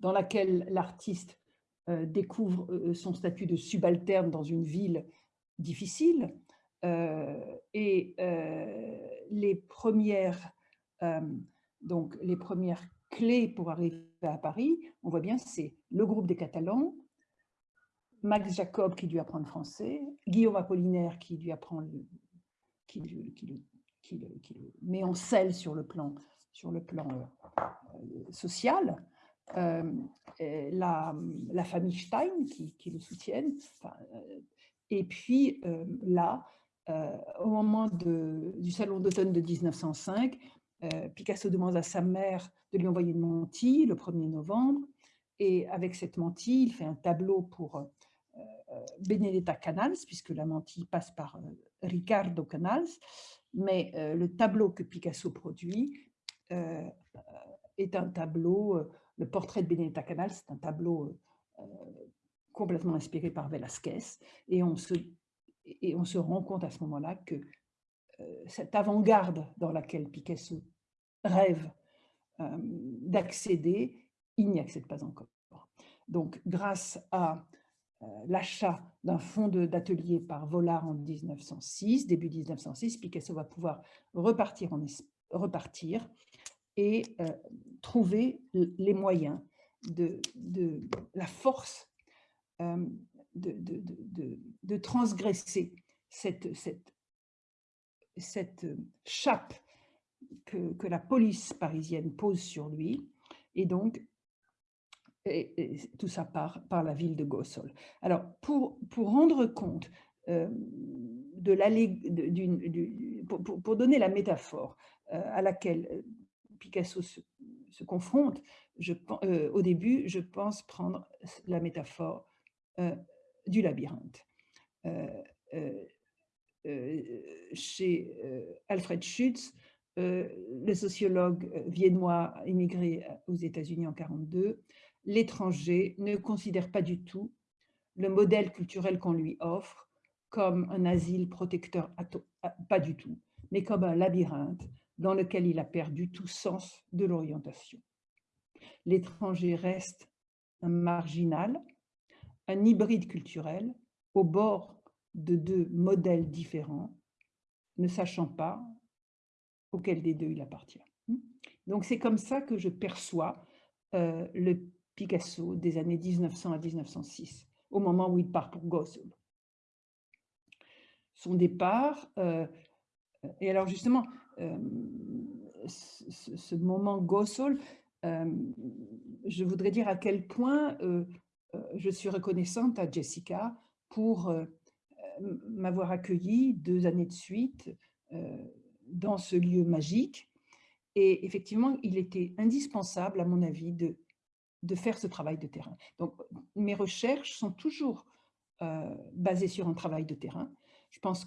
dans laquelle l'artiste découvre euh, son statut de subalterne dans une ville difficile. Euh, et les premières, donc les premières clés pour arriver à Paris, on voit bien, c'est le groupe des Catalans, Max Jacob qui lui apprend le français, Guillaume Apollinaire qui lui apprend le, qui, qui, qui, le, met en selle sur le plan, sur le plan social, euh, la, la, famille Stein qui, le soutiennent. Et puis là, au moment du salon d'automne de 1905, Picasso demande à sa mère de lui envoyer une mantille le 1er novembre. Et avec cette mantille, il fait un tableau pour Benedetta Canals, puisque la mantille passe par Ricardo Canals. Mais le tableau que Picasso produit est un tableau le portrait de Benedetta Canal, c'est un tableau euh, complètement inspiré par Velázquez. Et on se, et on se rend compte à ce moment-là que euh, cette avant-garde dans laquelle Picasso rêve euh, d'accéder, il n'y accède pas encore. Donc, grâce à l'achat d'un fonds d'atelier par Vollard en 1906, début 1906, Picasso va pouvoir repartir et euh, trouver les moyens de, de la force euh, de, de, de, transgresser cette, cette, cette chape que, que, la police parisienne pose sur lui. Et donc, tout ça part par la ville de Gossol. Alors, pour, pour rendre compte euh, de la, pour, pour, pour, donner la métaphore à laquelle Picasso se, confronte, je, euh, au début, je pense prendre la métaphore euh, du labyrinthe. Euh, chez Alfred Schütz, le sociologue viennois immigré aux États-Unis en 1942, l'étranger ne considère pas du tout le modèle culturel qu'on lui offre comme un asile protecteur, pas du tout, mais comme un labyrinthe dans lequel il a perdu tout sens de l'orientation. L'étranger reste un marginal, un hybride culturel au bord de deux modèles différents, ne sachant pas auquel des deux il appartient. Donc c'est comme ça que je perçois euh, le Picasso des années 1900 à 1906, au moment où il part pour Gossel. son départ. et alors justement, ce, moment Gossol, je voudrais dire à quel point je suis reconnaissante à Jessica pour m'avoir accueilli deux années de suite dans ce lieu magique. Et effectivement, il était indispensable, à mon avis, de, faire ce travail de terrain. Donc, mes recherches sont toujours basées sur un travail de terrain. Je pense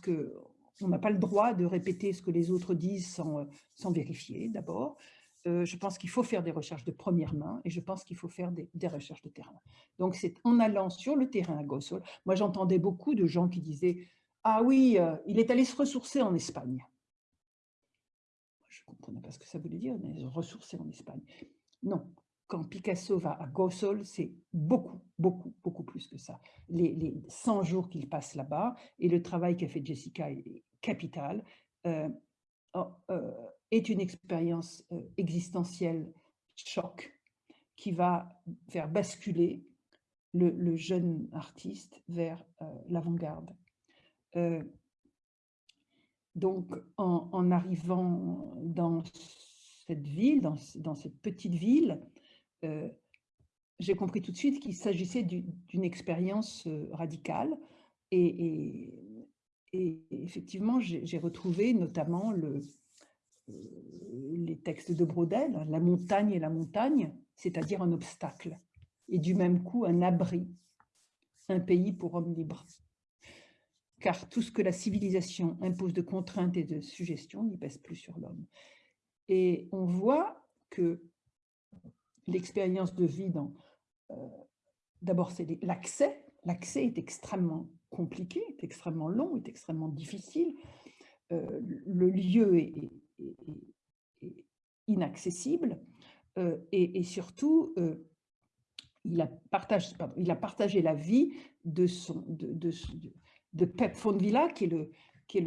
qu'on n'a pas le droit de répéter ce que les autres disent sans, sans vérifier, d'abord. je pense qu'il faut faire des recherches de première main et je pense qu'il faut faire des, recherches de terrain. Donc, c'est en allant sur le terrain à Gossol. Moi, j'entendais beaucoup de gens qui disaient « Ah oui, il est allé se ressourcer en Espagne. » Je ne comprenais pas ce que ça voulait dire, mais ressourcer en Espagne. Non, quand Picasso va à Gossol, c'est beaucoup, beaucoup, beaucoup plus que ça. Les, 100 jours qu'il passe là-bas et le travail qu'a fait Jessica est capital, euh, euh, est une expérience euh, existentielle choc qui va faire basculer le, jeune artiste vers l'avant-garde. donc, en, arrivant dans cette ville, dans cette petite ville, j'ai compris tout de suite qu'il s'agissait d'une expérience radicale et, effectivement, j'ai retrouvé notamment euh, les textes de Brodel, hein, la montagne et la montagne, c'est-à-dire un obstacle, et du même coup un abri, un pays pour hommes libres. Car tout ce que la civilisation impose de contraintes et de suggestions n'y pèse plus sur l'homme. Et on voit que l'expérience de vie. Euh, d'abord, c'est l'accès. L'accès est extrêmement compliqué, est extrêmement long, est extrêmement difficile. Euh, le lieu est, inaccessible euh, et, surtout, il, a partagé, il a partagé la vie de, son, de, de, de Pep qui est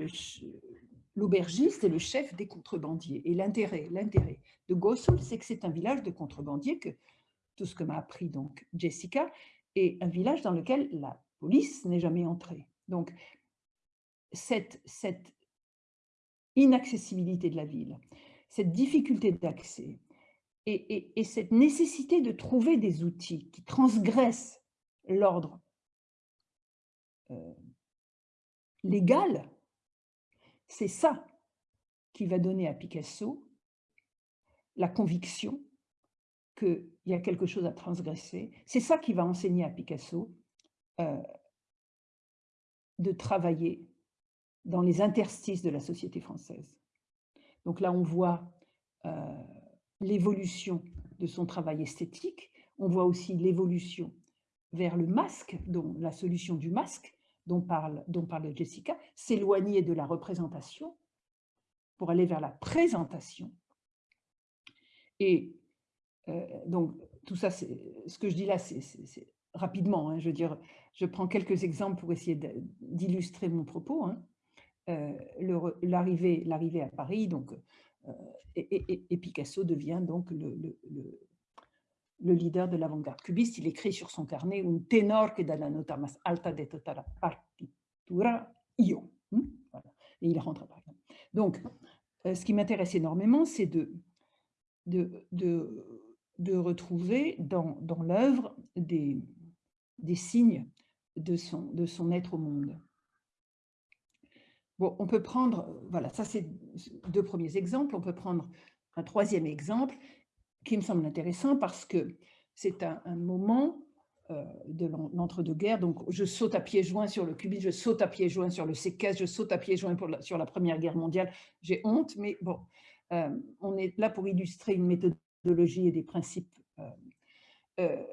l'aubergiste est le chef des contrebandiers. Et l'intérêt, l'intérêt de Gossol, c'est que c'est un village de contrebandiers, que tout ce que m'a appris donc Jessica, est un village dans lequel la police n'est jamais entrée. Donc, cette, inaccessibilité de la ville, cette difficulté d'accès et, et, cette nécessité de trouver des outils qui transgressent l'ordre euh, légal c'est ça qui va donner à Picasso la conviction qu'il y a quelque chose à transgresser. C'est ça qui va enseigner à Picasso euh, de travailler dans les interstices de la société française. Donc là, on voit euh, l'évolution de son travail esthétique, on voit aussi l'évolution vers le masque, dont la solution du masque, dont parle, dont parle Jessica, s'éloigner de la représentation pour aller vers la présentation. Et euh, donc, tout ça, ce que je dis là, c'est rapidement, hein, je veux dire, je prends quelques exemples pour essayer d'illustrer mon propos. Hein. Euh, l'arrivée à Paris, donc, euh, et, Picasso devient donc le, le leader de l'avant-garde cubiste, il écrit sur son carnet « Un tenor que dalla nota más alta de tutta la partitura, io hmm? Et il rentre à Paris. Donc, euh, ce qui m'intéresse énormément, c'est de, de, de, retrouver dans, dans l'œuvre des, des signes de son, de son être au monde. Bon, on peut prendre, voilà, ça c'est deux premiers exemples, on peut prendre un troisième exemple qui me semble intéressant parce que c'est un, moment euh, de l'entre-deux-guerres. Donc, je saute à pieds joints sur le cubisme, je saute à pieds joints sur le séquestre, je saute à pieds joints pour sur la Première Guerre mondiale. J'ai honte, mais bon, euh, on est là pour illustrer une méthodologie et des principes. Euh,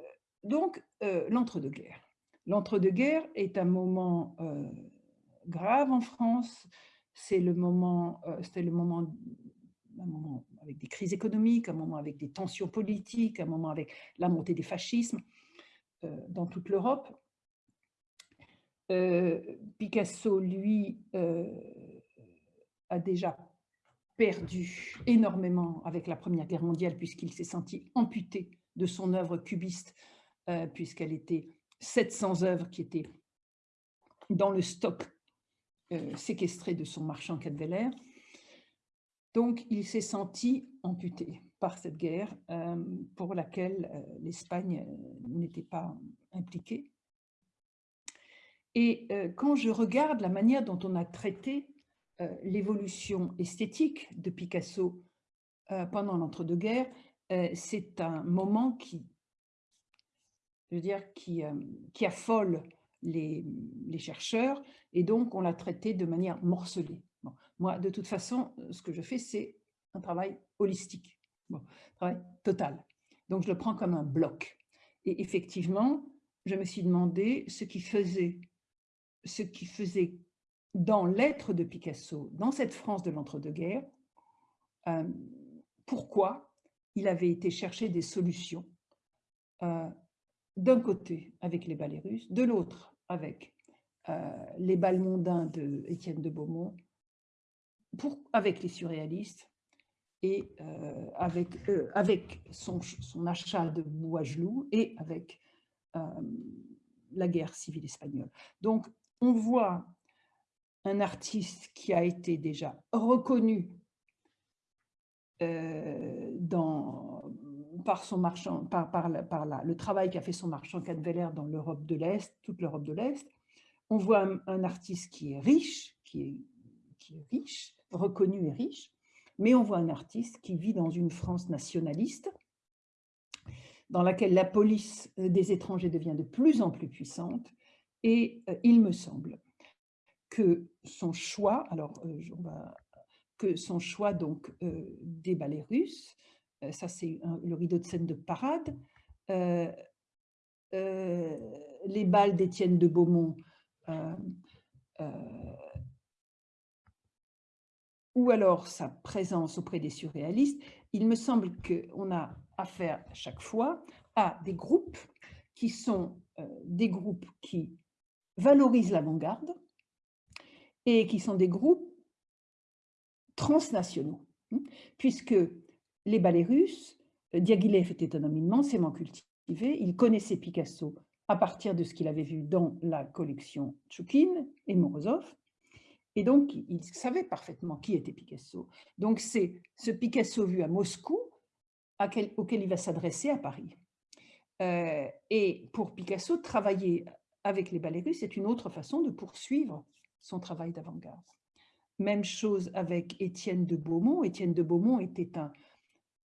donc, l'entre-deux-guerres. L'entre-deux-guerres est un moment grave en France. C'est le moment, c'était le moment avec des crises économiques, un moment avec des tensions politiques, un moment avec la montée des fascismes euh, dans toute l'Europe. Euh, Picasso, lui, euh, a déjà perdu énormément avec la Première Guerre mondiale puisqu'il s'est senti amputé de son œuvre cubiste puisqu'elle était 700 œuvres qui étaient dans le stock séquestré de son marchand Cadveller. Donc, il s'est senti amputé par cette guerre pour laquelle l'Espagne n'était pas impliquée. Et quand je regarde la manière dont on a traité l'évolution esthétique de Picasso pendant l'entre-deux-guerres, c'est un moment qui, je veux dire, qui, qui affole les, chercheurs, et donc on l'a traité de manière morcelée. Moi, de toute façon, ce que je fais, c'est un travail holistique, bon, travail total. Donc je le prends comme un bloc. Et effectivement, je me suis demandé ce qui faisait ce qui faisait dans l'être de Picasso, dans cette France de l'entre-deux-guerres, euh, pourquoi il avait été chercher des solutions, euh, d'un côté avec les ballets russes, de l'autre avec euh, les bals mondains de Étienne de Beaumont, avec les surréalistes et avec, avec son, son, achat de Bouagelou et avec la guerre civile espagnole. Donc, on voit un artiste qui a été déjà reconnu euh, dans, par, son marchand, par, par, le travail qu'a fait son marchand Cadveller dans l'Europe de l'Est, toute l'Europe de l'Est. On voit un, artiste qui est riche, qui est, qui est riche, reconnu et riche, mais on voit un artiste qui vit dans une France nationaliste, dans laquelle la police des étrangers devient de plus en plus puissante, et euh, il me semble que son choix, alors euh, que son choix donc euh, des ballets russes, ça c'est le rideau de scène de parade, les balles d'Étienne de Beaumont, ou alors sa présence auprès des surréalistes, il me semble qu'on a affaire chaque fois à des groupes qui sont des groupes qui valorisent l'avant-garde et qui sont des groupes transnationaux, hein, puisque les ballets russes, euh, Diaghilev était un homme immensément cultivé, il connaissait Picasso à partir de ce qu'il avait vu dans la collection Tchoukine et Morozov, et donc il savait parfaitement qui était Picasso. Donc c'est ce Picasso vu à Moscou auquel il va s'adresser à Paris. Euh, et pour Picasso, travailler avec les ballets russes, c'est une autre façon de poursuivre son travail d'avant-garde. Même chose avec Étienne de Beaumont. Étienne de Beaumont était un...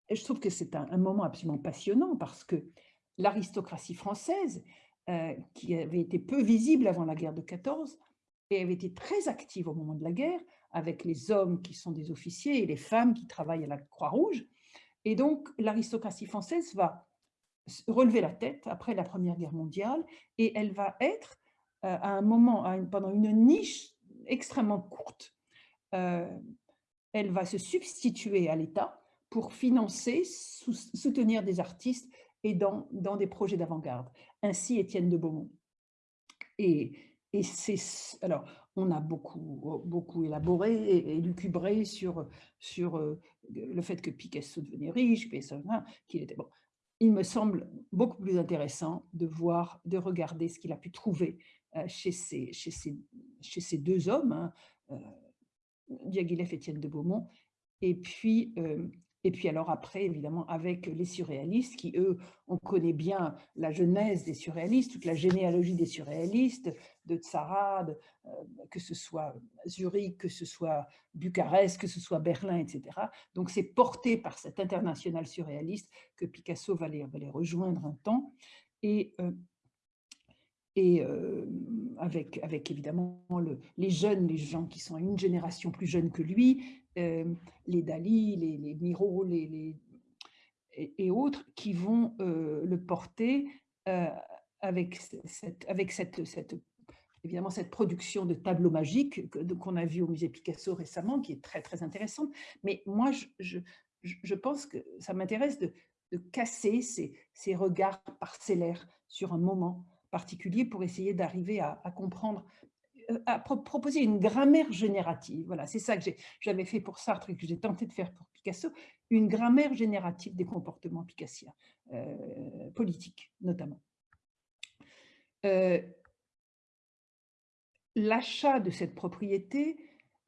Je trouve que c'est un, moment absolument passionnant parce que l'aristocratie française, euh, qui avait été peu visible avant la guerre de 14, et avait été très active au moment de la guerre, avec les hommes qui sont des officiers et les femmes qui travaillent à la Croix-Rouge. Et donc, l'aristocratie française va relever la tête après la Première Guerre mondiale et elle va être euh, à un moment, pendant une niche extrêmement courte, euh, elle va se substituer à l'État pour financer, soutenir des artistes et dans, dans des projets d'avant-garde. Ainsi Étienne de Beaumont. Et, et c'est alors on a beaucoup beaucoup élaboré et, lucubré sur sur euh, le fait que Picasso devenait riche, qu'il était bon il me semble beaucoup plus intéressant de voir, de regarder ce qu'il a pu trouver euh, chez ces, chez ces, chez ces deux hommes, hein, euh, Diaghilev et Étienne de Beaumont, et puis et puis alors après, évidemment, avec les surréalistes, qui eux, on connaît bien la genèse des surréalistes, toute la généalogie des surréalistes, de Tzara, euh, que ce soit Zurich, que ce soit Bucarest, que ce soit Berlin, etc. Donc c'est porté par cet international surréaliste que Picasso va les, rejoindre un temps. Et euh, euh, avec, évidemment le, les jeunes, les gens qui sont une génération plus jeune que lui, les Dali, les, les Miro les, les et, autres, qui vont le porter avec, cette, avec cette, évidemment cette production de tableaux magiques qu'on a vu au musée Picasso récemment, qui est très très intéressante. Mais moi, je, je, je pense que ça m'intéresse de, de, casser ces, ces regards parcellaires sur un moment particulier pour essayer d'arriver à, comprendre, euh, à proposer une grammaire générative. Voilà, c'est ça que j'avais fait pour Sartre et que j'ai tenté de faire pour Picasso, une grammaire générative des comportements picassiens, euh, politiques notamment. Euh, l'achat de cette propriété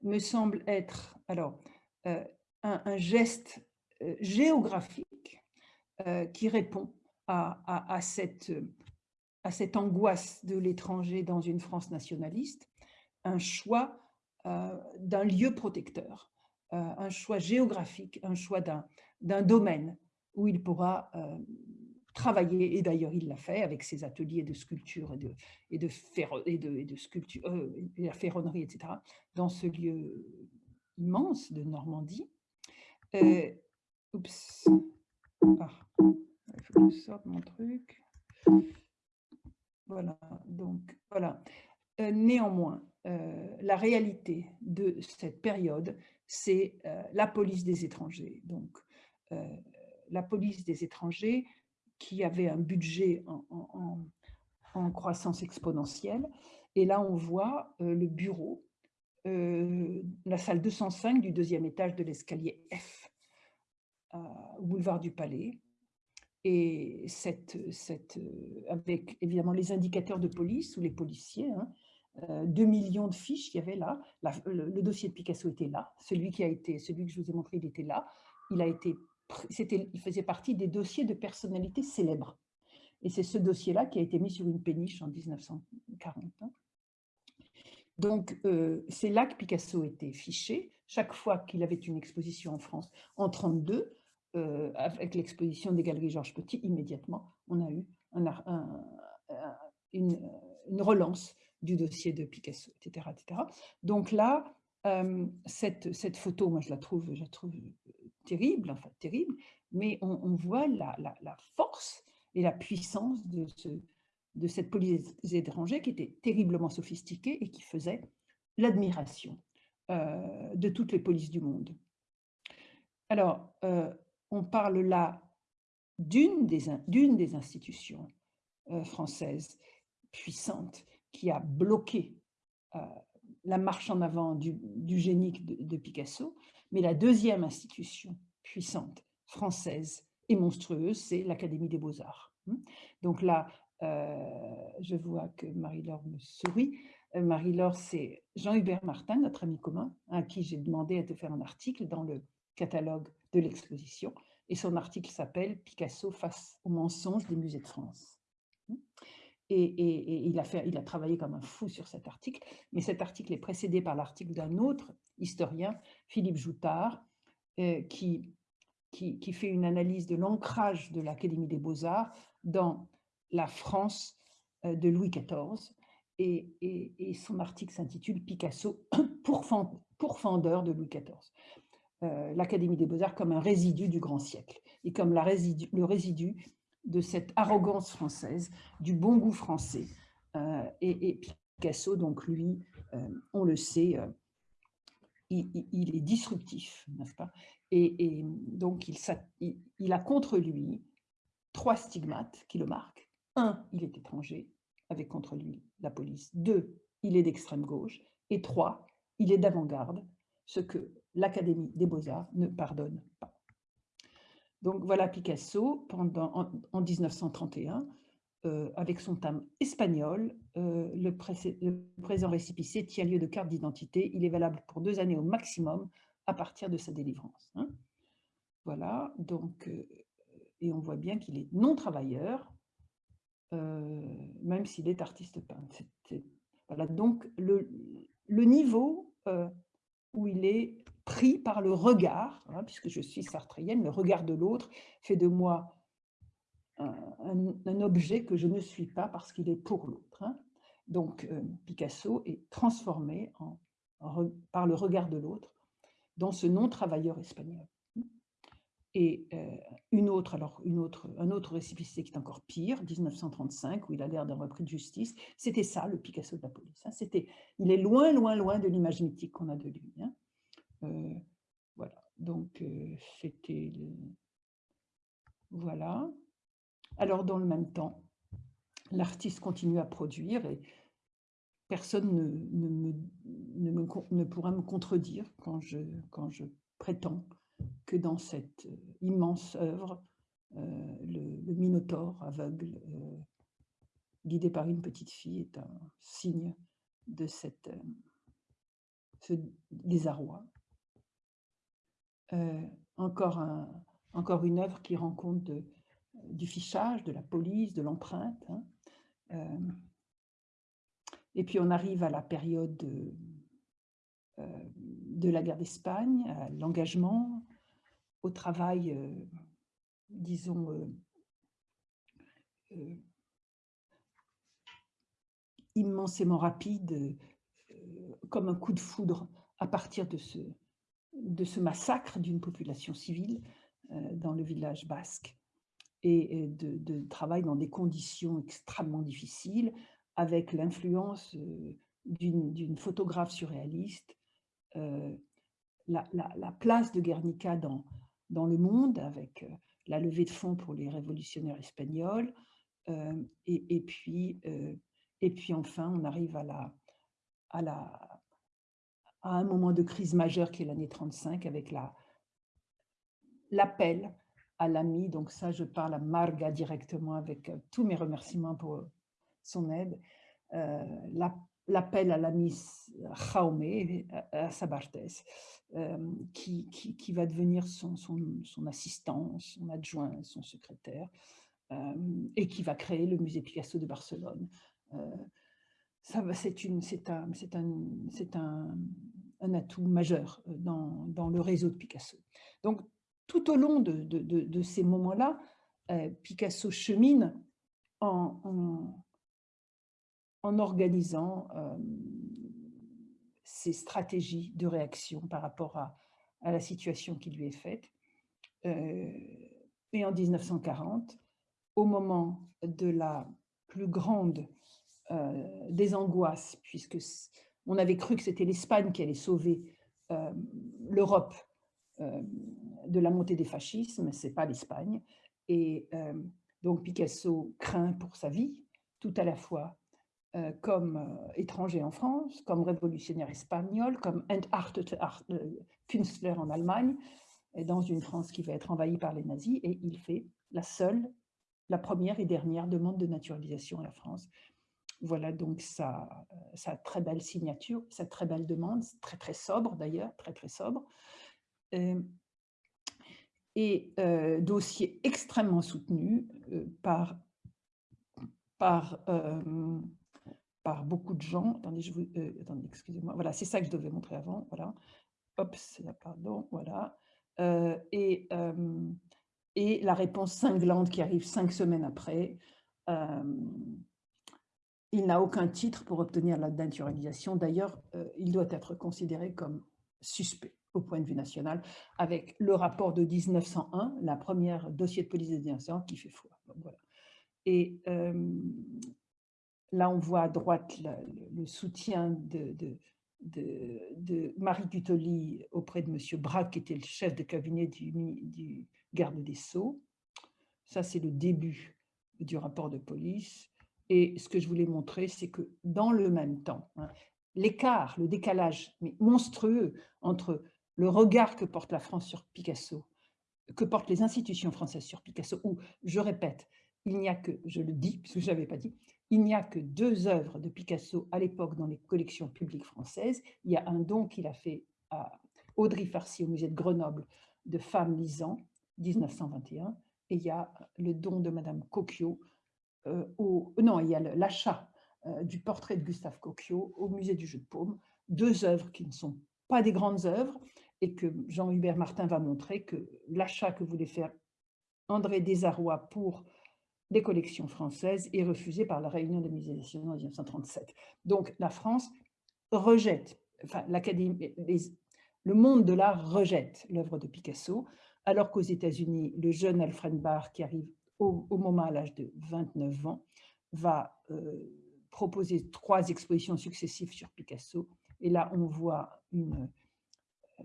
me semble être alors, euh, un, geste euh, géographique euh, qui répond à, cette, à cette angoisse de l'étranger dans une France nationaliste, un choix d'un lieu protecteur, un choix géographique, un choix d'un domaine où il pourra travailler, et d'ailleurs il l'a fait avec ses ateliers de sculpture et de, et de, et de, et de sculpture, euh, et la ferronnerie, etc., dans ce lieu immense de Normandie. Euh, oups, ah, il faut que je sorte mon truc. Voilà, donc voilà. Euh, néanmoins, la réalité de cette période, c'est la police des étrangers. Donc, la police des étrangers qui avait un budget en, croissance exponentielle. Et là, on voit euh, le bureau, euh, la salle 205 du deuxième étage de l'escalier F, boulevard du Palais. Et euh, avec évidemment les indicateurs de police ou les policiers, hein, 2 millions de fiches qu'il y avait là. le, dossier de Picasso était là. Celui qui a été, celui que je vous ai montré, il était là. Il a été il faisait partie des dossiers de personnalités célèbres. Et c'est ce dossier-là qui a été mis sur une péniche en 1940. Hein. Donc, euh, c'est là que Picasso était fiché. Chaque fois qu'il avait une exposition en France, en 1932, euh, avec l'exposition des Galeries Georges Petit, immédiatement, on a eu une, relance du dossier de Picasso, etc. etc. Donc là, euh, cette, photo, moi je la trouve, trouve terrible, enfin terrible, mais on, voit la, force et la puissance de, ce, de cette police étrangère qui était terriblement sophistiquée et qui faisait l'admiration euh, de toutes les polices du monde. Alors, euh, on parle là d'une des, institutions euh, françaises puissantes qui a bloqué la marche en avant du, génie de, Picasso, mais la deuxième institution puissante française et monstrueuse, c'est l'Académie des Beaux-Arts. Hmm. Donc là, euh, je vois que Marie-Laure me sourit. Euh, Marie-Laure, c'est Jean-Hubert Martin, notre ami commun, à qui j'ai demandé de faire un article dans le catalogue de l'exposition. Et son article s'appelle « Picasso face aux mensonges des musées de France hmm. ». Et, il, a fait, il a travaillé comme un fou sur cet article, mais cet article est précédé par l'article d'un autre historien, Philippe Joutard, euh, qui, qui, fait une analyse de l'ancrage de l'Académie des Beaux-Arts dans la France euh, de Louis XIV. Et, son article s'intitule « Picasso, pourfendeur de Louis XIV L'Académie des Beaux-Arts comme un résidu du grand siècle et comme le résidu de cette arrogance française, du bon goût français. Euh, et, Picasso, donc lui, euh, on le sait, euh, il, est disruptif, n'est-ce pas? Et, donc il, il, a contre lui trois stigmates qui le marquent. Un, il est étranger, avec contre lui la police. Deux, il est d'extrême gauche. Et trois, il est d'avant-garde, ce que l'Académie des Beaux-Arts ne pardonne pas. Donc voilà Picasso pendant, en, 1931, euh, avec son thème espagnol, euh, le, présent récipicé tient lieu de carte d'identité. Il est valable pour deux années au maximum à partir de sa délivrance. Hein. Voilà, donc, euh, et on voit bien qu'il est non-travailleur, même s'il est artiste peintre. voilà, donc le, le niveau où il est pris par le regard, hein, puisque je suis sartréienne, le regard de l'autre fait de moi un, objet que je ne suis pas parce qu'il est pour l'autre. Hein. Donc euh, Picasso est transformé par le regard de l'autre dans ce non-travailleur espagnol. Et euh, une autre, alors une autre, un autre récipicé qui est encore pire, 1935, où il a l'air d'un repris de justice, c'était ça, le Picasso de la police. Hein. Il est loin, loin, loin de l'image mythique qu'on a de lui. Euh, voilà, donc euh, c'était... Voilà. Alors, dans le même temps, l'artiste continue à produire et personne ne, pourra me contredire quand je, prétends que dans cette euh, immense œuvre, le, Minotaure aveugle, guidé par une petite fille, est un signe de ce désarroi. Encore, un, encore une œuvre qui rend compte de, du fichage, de la police, de l'empreinte. Hein. et puis on arrive à la période de, de la guerre d'Espagne, à l'engagement, au travail, disons, euh, immensément rapide, euh, comme un coup de foudre à partir de ce, de ce massacre d'une population civile euh, dans le village basque. Et de, travail dans des conditions extrêmement difficiles avec l'influence d'une photographe surréaliste, la, la, place de Guernica dans, dans le monde avec la levée de fonds pour les révolutionnaires espagnols, et, puis, et puis enfin, on arrive à, la, à, la, à un moment de crise majeure qui est l'année 35 avec l'appel à l'ami, donc ça je parle à Marga directement avec tous mes remerciements pour son aide, l'appel à l'ami Jaume, à Sabartes, qui, qui, qui, va devenir son, son, son assistant, son adjoint, son secrétaire, et qui va créer le musée Picasso de Barcelone. C'est un, un, atout majeur dans, dans, le réseau de Picasso. Donc, tout au long de, ces moments-là, Picasso chemine en, organisant ses stratégies de réaction par rapport à, la situation qui lui est faite. et en 1940, au moment de la plus grande euh, des angoisses, puisque on avait cru que c'était l'Espagne qui allait sauver euh, l'Europe euh, de la montée des fascismes, c'est pas l'Espagne. Et donc Picasso craint pour sa vie, tout à la fois comme étranger en France, comme révolutionnaire espagnol, comme Künstler en Allemagne, dans une France qui va être envahie par les nazis, et il fait la seule la première et dernière demande de naturalisation à la France. Voilà donc sa, sa très belle signature, sa très belle demande, très très sobre d'ailleurs, très très sobre. Euh, et euh, dossier extrêmement soutenu euh, par, par, par beaucoup de gens. Attendez, je attendez excusez-moi. Voilà, c'est ça que je devais montrer avant. Voilà. Pardon, voilà. et et la réponse cinglante qui arrive cinq semaines après. Il n'a aucun titre pour obtenir la naturalisation. D'ailleurs, euh, il doit être considéré comme suspect au point de vue national, avec le rapport de 1901, la première dossier de police de 1901 qui fait foi. Et euh, là, on voit à droite le, soutien de, Marie Gutoli auprès de M. Braque, qui était le chef de cabinet du garde des Sceaux. Ça, c'est le début du rapport de police. Et ce que je voulais montrer, c'est que dans le même temps, hein, l'écart, le décalage monstrueux entre le regard que porte la France sur Picasso, que portent les institutions françaises sur Picasso, où, je répète, il n'y a que, je le dis, parce que je n'avais pas dit, il n'y a que deux œuvres de Picasso à l'époque dans les collections publiques françaises. Il y a un don qu'il a fait à Audrey Farcy au musée de Grenoble de femmes lisant, 1921, et il y a le don de Madame Cocchio, au, non, il y a l'achat euh, du portrait de Gustave Cocchio au musée du jeu de paume, deux œuvres qui ne sont pas des grandes œuvres, et que Jean-Hubert Martin va montrer que l'achat que voulait faire André Desarrois pour les collections françaises est refusé par la Réunion des musées nationaux en 1937. Donc la France rejette, enfin l'Académie, le monde de l'art rejette l'œuvre de Picasso, alors qu'aux États-Unis, le jeune Alfred Barr, qui arrive au, moment à l'âge de 29 ans, va euh, proposer trois expositions successives sur Picasso. Et là, on voit euh,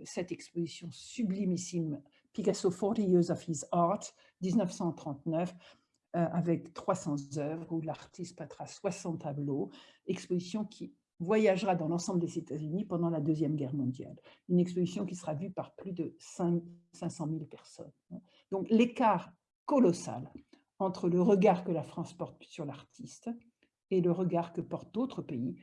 cette exposition sublimissime, Picasso 40 Years of His Art, 1939, euh, avec 300 œuvres, où l'artiste peindra 60 tableaux, exposition qui voyagera dans l'ensemble des États-Unis pendant la Deuxième Guerre mondiale. Une exposition qui sera vue par plus de 5, 500 000 personnes. Donc l'écart colossal entre le regard que la France porte sur l'artiste et le regard que portent d'autres pays,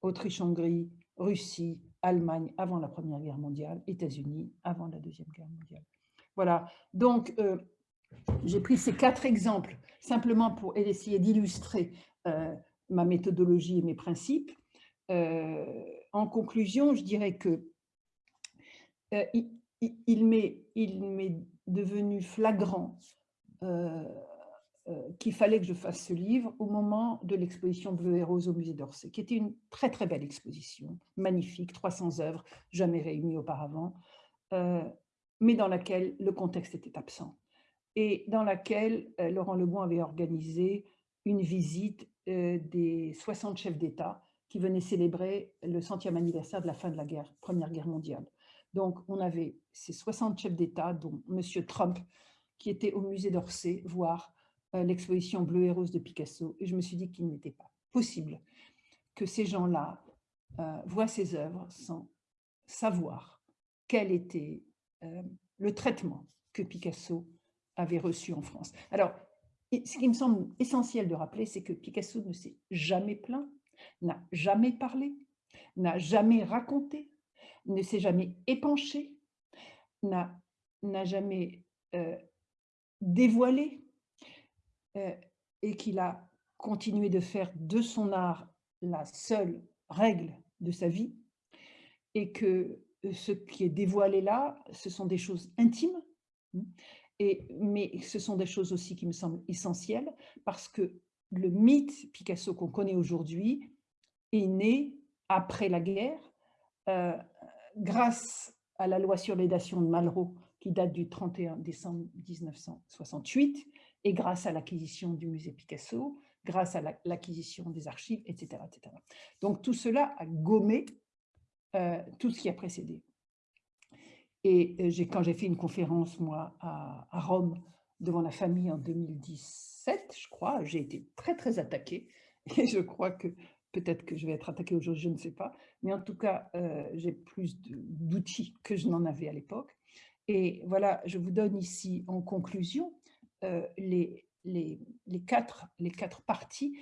Autriche-Hongrie, Russie, Allemagne avant la Première Guerre mondiale, États-Unis avant la Deuxième Guerre mondiale. Voilà, donc euh, j'ai pris ces quatre exemples simplement pour essayer d'illustrer euh, ma méthodologie et mes principes. Euh, en conclusion, je dirais que il, m'est devenu flagrant qu'il fallait que je fasse ce livre au moment de l'exposition Bleu et Rose au musée d'Orsay, qui était une très très belle exposition, magnifique, 300 œuvres, jamais réunies auparavant, euh, mais dans laquelle le contexte était absent et dans laquelle euh, Laurent Lebon avait organisé une visite des 60 chefs d'État qui venaient célébrer le centième anniversaire de la fin de la guerre, Première Guerre mondiale. Donc, on avait ces 60 chefs d'État, dont M. Trump, qui était au musée d'Orsay voir euh, l'exposition Bleu et Rose de Picasso, et je me suis dit qu'il n'était pas possible que ces gens-là euh, voient ces œuvres sans savoir quel était euh, le traitement que Picasso avait reçu en France. Alors, ce qui me semble essentiel de rappeler, c'est que Picasso ne s'est jamais plaint, n'a jamais parlé, n'a jamais raconté, ne s'est jamais épanché, n'a jamais dévoilé euh, et qu'il a continué de faire de son art la seule règle de sa vie, et que euh, ce qui est dévoilé là, ce sont des choses intimes, hein, et, mais ce sont des choses aussi qui me semblent essentielles, parce que le mythe Picasso qu'on connaît aujourd'hui est né après la guerre, euh, grâce à la loi sur l'édation de Malraux, qui date du 31 décembre 1968, et grâce à l'acquisition du musée Picasso, grâce à l'acquisition des archives, etc., etc. Donc tout cela a gommé euh, tout ce qui a précédé. Et euh, quand j'ai fait une conférence, moi, à, Rome, devant la famille en 2017, je crois, j'ai été très, très attaquée. Et je crois que peut-être que je vais être attaquée aujourd'hui, je ne sais pas. Mais en tout cas, euh, j'ai plus d'outils que je n'en avais à l'époque. Et voilà, je vous donne ici en conclusion euh, les, quatre, les quatre parties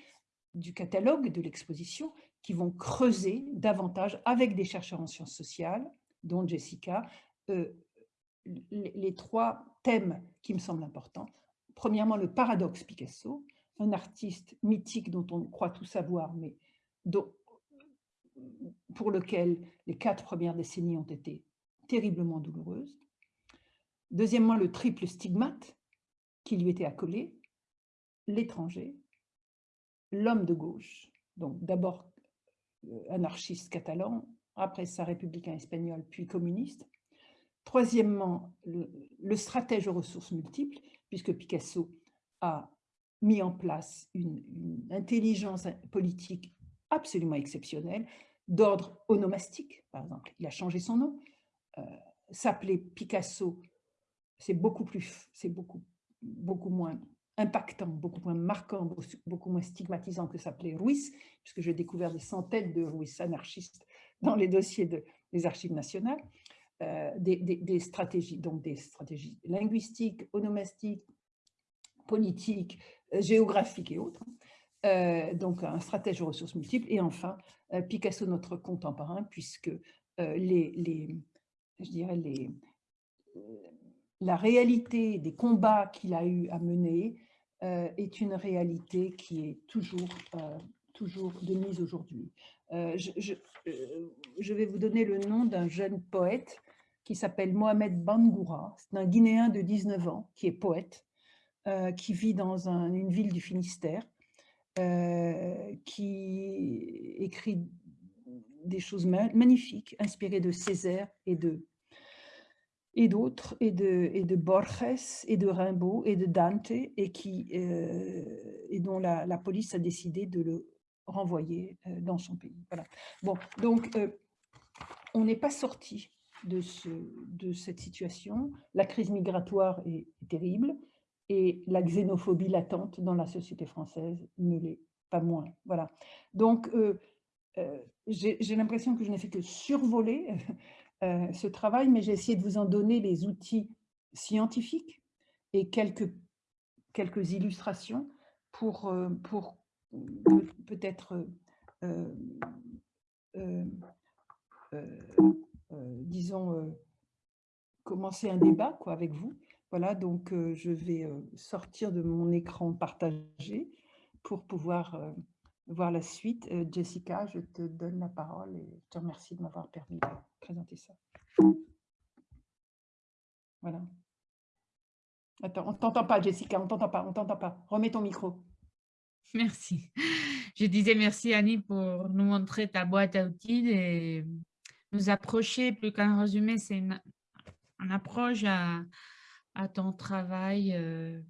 du catalogue de l'exposition qui vont creuser davantage avec des chercheurs en sciences sociales, dont Jessica, euh, les, trois thèmes qui me semblent importants. Premièrement, le paradoxe Picasso, un artiste mythique dont on croit tout savoir, mais pour lequel les quatre premières décennies ont été terriblement douloureuses. Deuxièmement, le triple stigmate, qui lui était accolé, l'étranger, l'homme de gauche, donc d'abord euh, anarchiste catalan, après ça républicain espagnol, puis communiste. Troisièmement, le, stratège aux ressources multiples, puisque Picasso a mis en place une, intelligence politique absolument exceptionnelle, d'ordre onomastique, par exemple. Il a changé son nom. Euh, s'appeler Picasso, c'est beaucoup plus, c'est beaucoup beaucoup moins impactant, beaucoup moins marquant, beaucoup moins stigmatisant que s'appelait Ruiz, puisque j'ai découvert des centaines de Ruiz anarchistes dans les dossiers de, des archives nationales, euh, des, stratégies, donc des stratégies linguistiques, onomastiques, politiques, euh, géographiques et autres. Euh, donc un stratège aux ressources multiples. Et enfin, Picasso, notre contemporain, puisque les, je dirais les, la réalité des combats qu'il a eu à mener euh, est une réalité qui est toujours, euh, toujours de mise aujourd'hui. Euh, je, vais vous donner le nom d'un jeune poète qui s'appelle Mohamed Bangoura. C'est un Guinéen de 19 ans qui est poète, qui vit dans une ville du Finistère, qui écrit des choses magnifiques, inspirées de Césaire et de et d'autres, et de, et de Borges, et de Rimbaud, et de Dante, et, qui, euh, et dont la, la, police a décidé de le renvoyer euh, dans son pays. Voilà. Bon, donc, euh, on n'est pas sorti de, ce, de cette situation. La crise migratoire est, terrible, et la xénophobie latente dans la société française ne l'est pas moins. Voilà. Donc, j'ai l'impression que je n'ai fait que survoler euh, ce travail, mais j'ai essayé de vous en donner les outils scientifiques et quelques, quelques illustrations pour, euh, pour peut-être euh, disons, commencer un débat quoi, avec vous. Voilà, donc je vais sortir de mon écran partagé pour pouvoir voir la suite. Jessica, je te donne la parole et je te remercie de m'avoir permis de présenter ça. Voilà. Attends, on ne t'entend pas, Jessica, on ne t'entend pas, on t'entend pas. Remets ton micro. Merci. Je disais merci, Annie, pour nous montrer ta boîte à outils et nous approcher, plus qu'un résumé, c'est une, approche à, ton travail euh,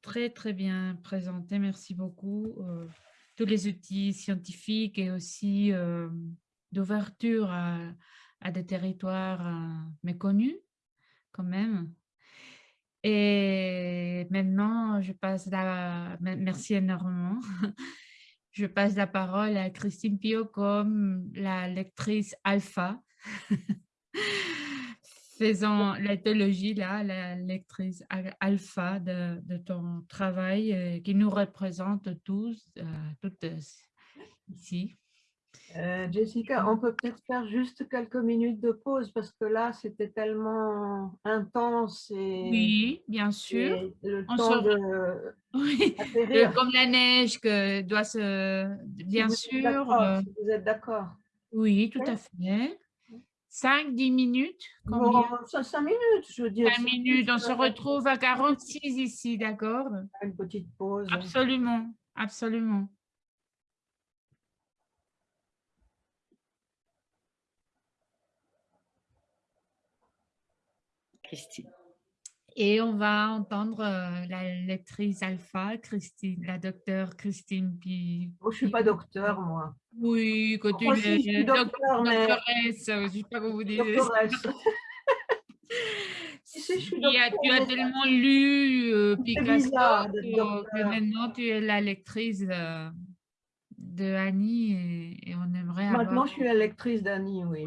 très, très bien présenté. Merci beaucoup. Euh, tous les outils scientifiques et aussi euh, d'ouverture à, des territoires méconnus, quand même. Et maintenant, je passe la... Merci énormément. Je passe la parole à Christine Pio comme la lectrice alpha. Faisant l'éthologie, là, la lectrice alpha de, de ton travail euh, qui nous représente tous, euh, toutes ici. Euh, Jessica, on peut peut-être faire juste quelques minutes de pause parce que là, c'était tellement intense. Et, oui, bien sûr. Le temps de oui. Comme la neige que doit se... Bien sûr. Vous êtes d'accord. Oui, tout à fait. 5-10 minutes Bon, 5 minutes, je veux dire. 5 minutes, on se retrouve à 46 ici, d'accord? Une petite pause. Absolument, absolument. Et on va entendre euh, la lectrice alpha, Christine, la docteure Christine Pi. Oh, je ne suis pas docteur, moi. Oui, quand tu es docteur, mais... doctoresse, je ne sais pas comment vous dites. si, je suis tu as tellement lu euh, Picasso que, maintenant tu es la lectrice euh, de Annie et, on aimerait Maintenant, je suis la lectrice d'Annie, oui.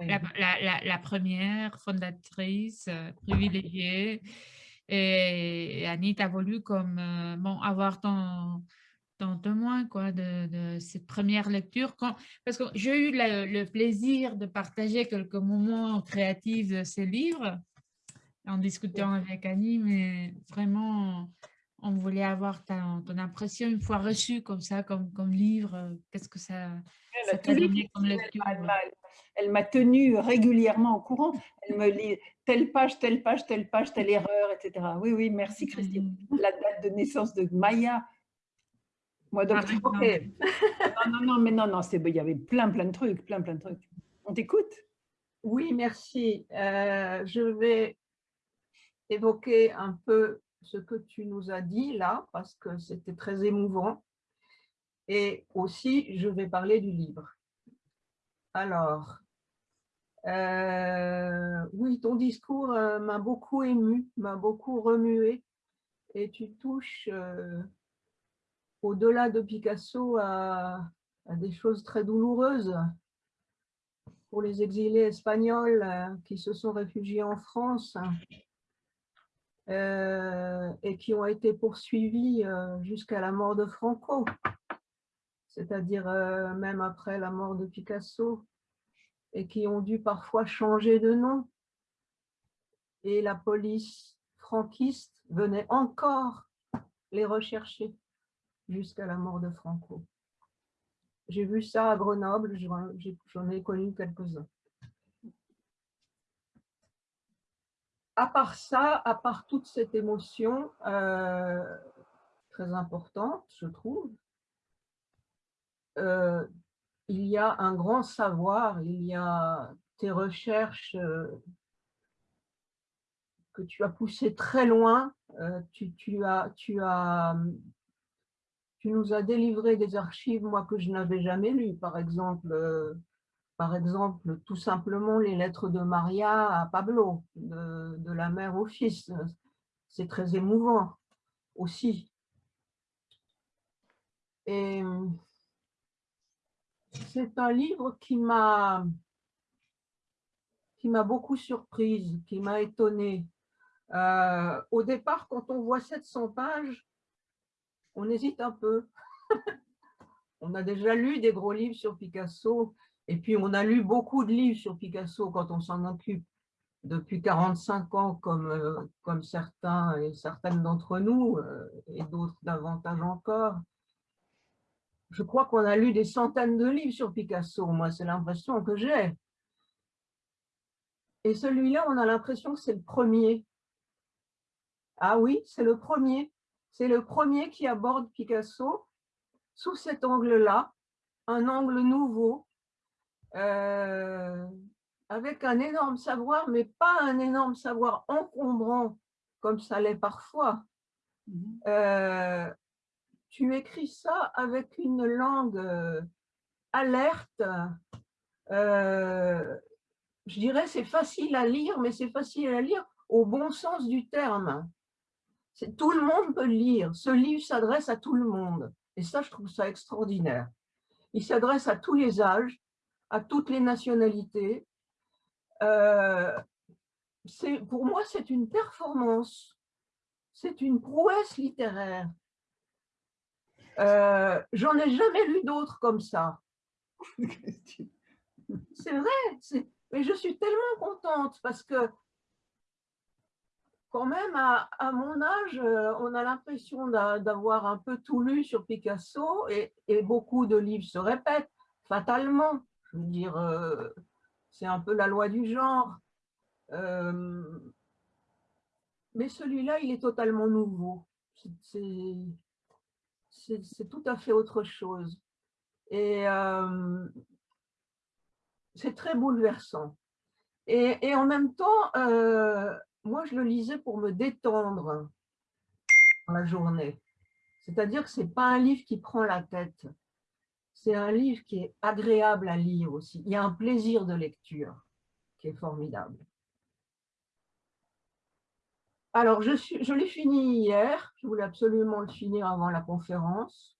La, première fondatrice euh, privilégiée. Et, Annie, tu as voulu comme, euh, bon, avoir ton, ton témoin quoi, de, cette première lecture. Quand, parce que j'ai eu le, plaisir de partager quelques moments créatifs de ces livres en discutant avec Annie, mais vraiment on voulait avoir ton, impression une fois reçue comme ça, comme, comme livre. Euh, qu'est-ce que ça, t'a donné comme lecture Elle m'a tenue régulièrement au courant. Elle me lit telle page, telle page, telle page, telle erreur, etc. Oui, oui, merci Christine. Mm. La date de naissance de Maya. Moi, donc, ah, non. non, non, mais non, non, il y avait plein, plein de trucs, plein, plein de trucs. On t'écoute? Oui, merci. Euh, je vais évoquer un peu ce que tu nous as dit là, parce que c'était très émouvant. Et aussi, je vais parler du livre. Alors, euh, oui, ton discours euh, m'a beaucoup ému, m'a beaucoup remué, et tu touches euh, au-delà de Picasso à, à, des choses très douloureuses pour les exilés espagnols qui se sont réfugiés en France euh, et qui ont été poursuivis euh, jusqu'à la mort de Franco, c'est-à-dire euh, même après la mort de Picasso, et qui ont dû parfois changer de nom. Et la police franquiste venait encore les rechercher jusqu'à la mort de Franco. J'ai vu ça à Grenoble, j'en ai connu quelques-uns. À part ça, à part toute cette émotion euh, très importante, je trouve, euh, il y a un grand savoir, il y a tes recherches euh, que tu as poussées très loin, tu, tu, nous as délivré des archives, moi, que je n'avais jamais lues, par exemple, par exemple, tout simplement les lettres de Maria à Pablo, de, la mère au fils. C'est très émouvant aussi. Et c'est un livre qui m'a qui m'a beaucoup surprise, qui m'a étonnée. Euh, au départ, quand on voit 700 pages, on hésite un peu. on a déjà lu des gros livres sur Picasso, Et puis, on a lu beaucoup de livres sur Picasso quand on s'en occupe depuis 45 ans, comme, euh, comme certains et certaines d'entre nous, euh, et d'autres davantage encore. Je crois qu'on a lu des centaines de livres sur Picasso, moi, c'est l'impression que j'ai. Et celui-là, on a l'impression que c'est le premier. Ah oui, c'est le premier. C'est le premier qui aborde Picasso sous cet angle-là, un angle nouveau, euh, avec un énorme savoir, mais pas un énorme savoir encombrant comme ça l'est parfois. Mhm. Euh, tu écris ça avec une langue euh, alerte. Euh, je dirais c'est facile à lire, mais c'est facile à lire au bon sens du terme. Tout le monde peut le lire. Ce livre s'adresse à tout le monde. Et ça, je trouve ça extraordinaire. Il s'adresse à tous les âges, à toutes les nationalités. Euh, pour moi, c'est une performance. C'est une prouesse littéraire. Euh, J'en ai jamais lu d'autres comme ça. C'est vrai, mais je suis tellement contente parce que quand même, à, mon âge, euh, on a l'impression d'avoir un peu tout lu sur Picasso et, beaucoup de livres se répètent fatalement. Je veux dire, euh, c'est un peu la loi du genre. Euh, mais celui-là, il est totalement nouveau. C'est tout à fait autre chose. Et c'est très bouleversant. Et, et, en même temps, moi, je le lisais pour me détendre dans la journée. C'est-à-dire que ce n'est pas un livre qui prend la tête. C'est un livre qui est agréable à lire aussi. Il y a un plaisir de lecture qui est formidable. Alors, je, je l'ai fini hier. Je voulais absolument le finir avant la conférence.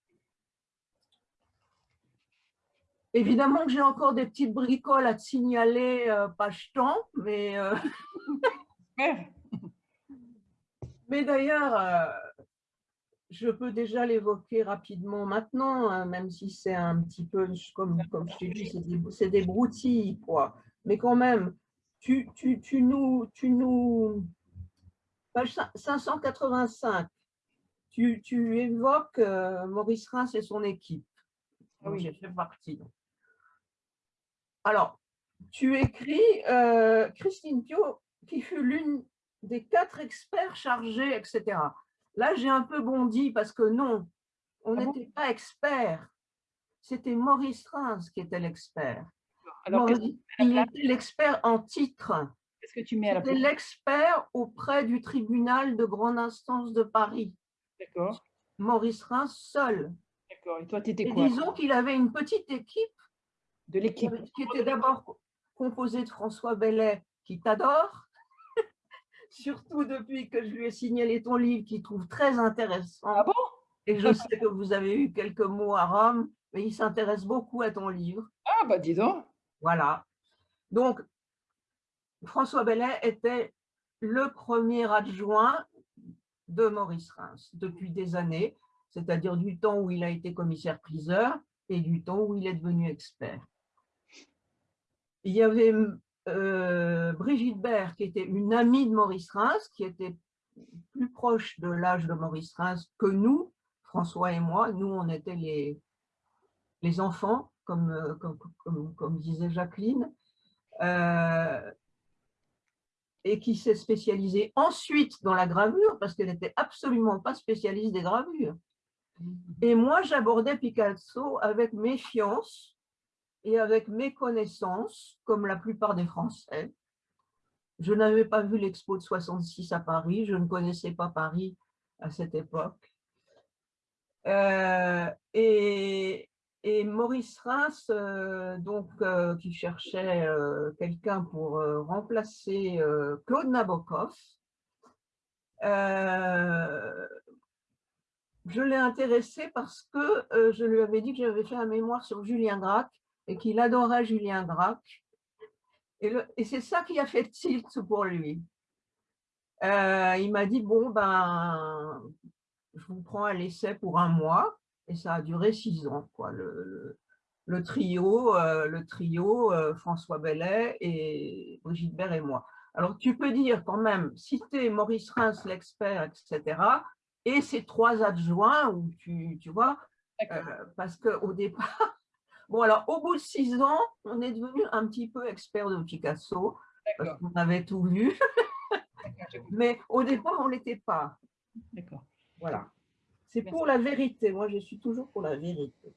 Évidemment que j'ai encore des petites bricoles à te signaler euh, page temps, mais euh, Mais d'ailleurs, euh, je peux déjà l'évoquer rapidement maintenant, hein, même si c'est un petit peu, comme, comme je t'ai dit, c'est des, des, broutilles, quoi. Mais quand même, tu, tu, tu nous, tu nous, page 585, tu, tu évoques euh, Maurice Reims et son équipe. Ah oui, j'ai fait partie. Alors, tu écris euh, Christine Pio qui fut l'une des quatre experts chargés, etc. Là, j'ai un peu bondi parce que non, on ah n'était pas experts. C'était Maurice Reims qui était l'expert. il était l'expert en titre. Qu'est-ce que tu mets à la C'était l'expert auprès du tribunal de grande instance de Paris. D'accord. Maurice Reims seul. D'accord. Et toi, tu étais quoi Disons qu'il avait une petite équipe. De l'équipe. Qui était d'abord composée de François Bellet, qui t'adore, surtout depuis que je lui ai signalé ton livre qu'il trouve très intéressant. Ah bon? Et je sais que vous avez eu quelques mots à Rome, mais il s'intéresse beaucoup à ton livre. Ah bah dis donc Voilà. Donc, François Bellet était le premier adjoint de Maurice Reims depuis des années, c'est-à-dire du temps où il a été commissaire-priseur et du temps où il est devenu expert. Il y avait euh, Brigitte Baird, qui était une amie de Maurice Reims, qui était plus proche de l'âge de Maurice Reims que nous, François et moi. Nous, on était les, les enfants, comme, euh, comme, disait Jacqueline, euh, et qui s'est spécialisée ensuite dans la gravure, parce qu'elle n'était absolument pas spécialiste des gravures. Et moi, j'abordais Picasso avec méfiance, et avec mes connaissances, comme la plupart des Français, je n'avais pas vu l'expo de 66 à Paris, je ne connaissais pas Paris à cette époque. Euh, et, Maurice Reims, euh, donc, euh, qui cherchait quelqu'un pour remplacer Claude Nabokov, je l'ai intéressé parce que je lui avais dit que j'avais fait un mémoire sur Julien Gracq et qu'il adorait Julien Gracq. Et, et c'est ça qui a fait tilt pour lui. Euh, il m'a dit, bon, ben, je vous prends à l'essai pour un mois. Et ça a duré six ans. Quoi. Le, le trio, euh, le trio euh, François Bellet et Brigitte Bert et moi. Alors, tu peux dire quand même, citer Maurice Reims, l'expert, etc., et ses trois adjoints, où tu, tu vois, euh, parce qu'au départ, bon, alors, au bout de six ans, on est devenu un petit peu expert de Picasso, parce qu'on avait tout vu, mais au départ, on ne l'était pas. D'accord. Voilà. C'est pour la vérité. Moi, je suis toujours pour la vérité.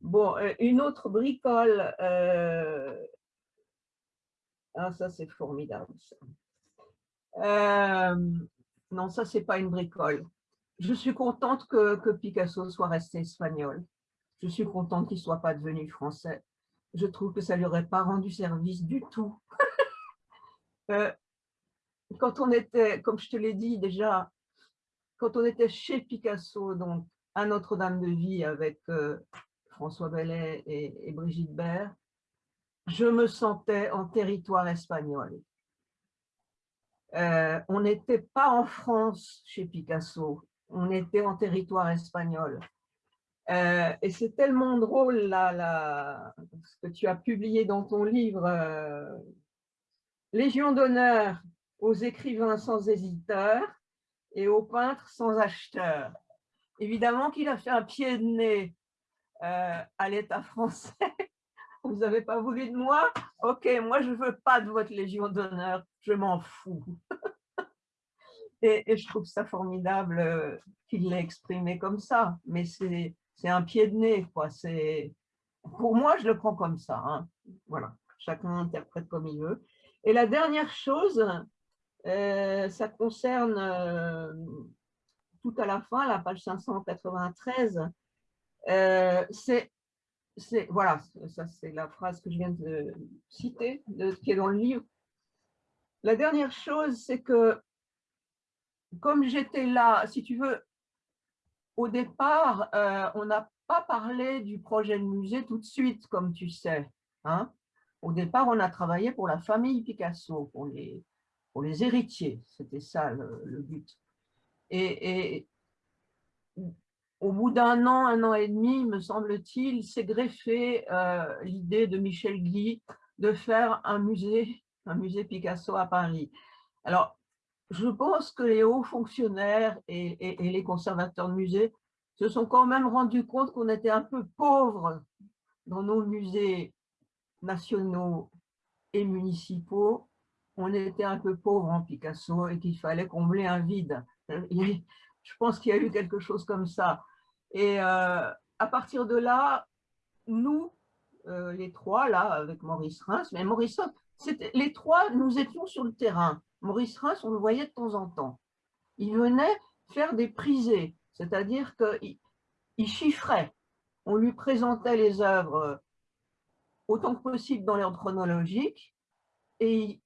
Bon, euh, une autre bricole. Euh, ah, ça, c'est formidable. Euh, non, ça, c'est pas une bricole. Je suis contente que, que Picasso soit resté espagnol. Je suis contente qu'il ne soit pas devenu français. Je trouve que ça ne lui aurait pas rendu service du tout. quand on était, comme je te l'ai dit déjà, quand on était chez Picasso, donc à Notre-Dame de Vie avec François Bellet et, Brigitte Bert, je me sentais en territoire espagnol. Euh, on n'était pas en France chez Picasso, on était en territoire espagnol. Euh, et c'est tellement drôle là, ce que tu as publié dans ton livre euh, Légion d'honneur aux écrivains sans hésiteurs et aux peintres sans acheteurs. Évidemment qu'il a fait un pied de nez euh, à l'État français. Vous n'avez pas voulu de moi? Ok, moi je ne veux pas de votre Légion d'honneur, je m'en fous. et, je trouve ça formidable qu'il l'ait exprimé comme ça, mais c'est un pied de nez. Quoi. Pour moi, je le prends comme ça. Hein. Voilà, chacun interprète comme il veut. Et la dernière chose, euh, ça concerne tout à la fin, la page 593, euh, c'est, voilà, ça c'est la phrase que je viens de citer, qui est dans le livre. La dernière chose, c'est que comme j'étais là, si tu veux, au départ, euh, on n'a pas parlé du projet de musée tout de suite, comme tu sais. Hein. Au départ, on a travaillé pour la famille Picasso, pour les, pour les héritiers. C'était ça le, but. Et, au bout d'un an, un an et demi, me semble-t-il, s'est greffé euh, l'idée de Michel Guy de faire un musée, un musée Picasso à Paris. Alors, je pense que les hauts fonctionnaires et, les conservateurs de musées se sont quand même rendus compte qu'on était un peu pauvres dans nos musées nationaux et municipaux. On était un peu pauvres en Picasso et qu'il fallait combler un vide. Je pense qu'il y a eu quelque chose comme ça. Et euh, à partir de là, nous, euh, les trois, là, avec Maurice Reims, mais Maurice les trois, nous étions sur le terrain. Maurice Reims, on le voyait de temps en temps. Il venait faire des prisées, c'est-à-dire qu'il il chiffrait. On lui présentait les œuvres autant que possible dans l'ordre chronologique et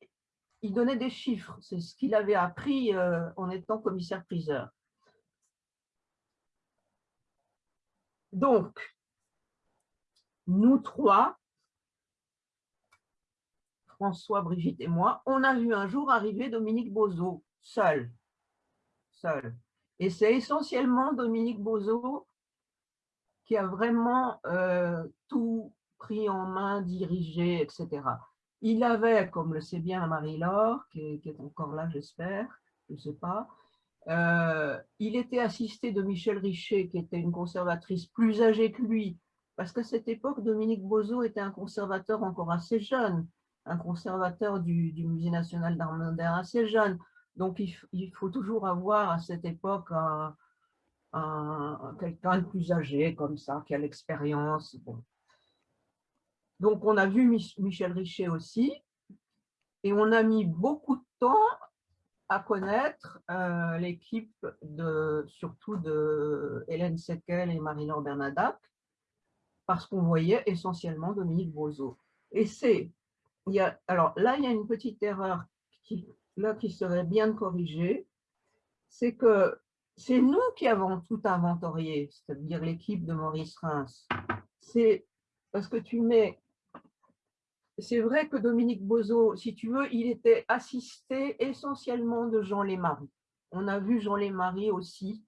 il, donnait des chiffres. C'est ce qu'il avait appris euh, en étant commissaire-priseur. Donc, nous trois, François, Brigitte et moi, on a vu un jour arriver Dominique Bozo, seul. Seul. Et c'est essentiellement Dominique Bozo qui a vraiment euh, tout pris en main, dirigé, etc. Il avait, comme le sait bien Marie-Laure, qui, est encore là, j'espère, je ne sais pas, euh, il était assisté de Michel Richer, qui était une conservatrice plus âgée que lui, parce qu'à cette époque, Dominique Bozo était un conservateur encore assez jeune, un conservateur du, Musée national d'art moderne assez jeune. Donc, il, faut toujours avoir à cette époque un, quelqu'un de plus âgé, comme ça, qui a l'expérience. Donc, on a vu Michel Richer aussi, et on a mis beaucoup de temps à connaître euh, l'équipe de surtout de Hélène Sequel et Marie-Laure Bernadac, parce qu'on voyait essentiellement Dominique Bozo. Et c'est, alors là, il y a une petite erreur qui, serait bien de corriger, c'est que c'est nous qui avons tout inventorié, c'est-à-dire l'équipe de Maurice Reims. C'est parce que tu mets c'est vrai que Dominique Bozo, si tu veux, il était assisté essentiellement de Jean Lémarie. On a vu Jean Lémarie aussi,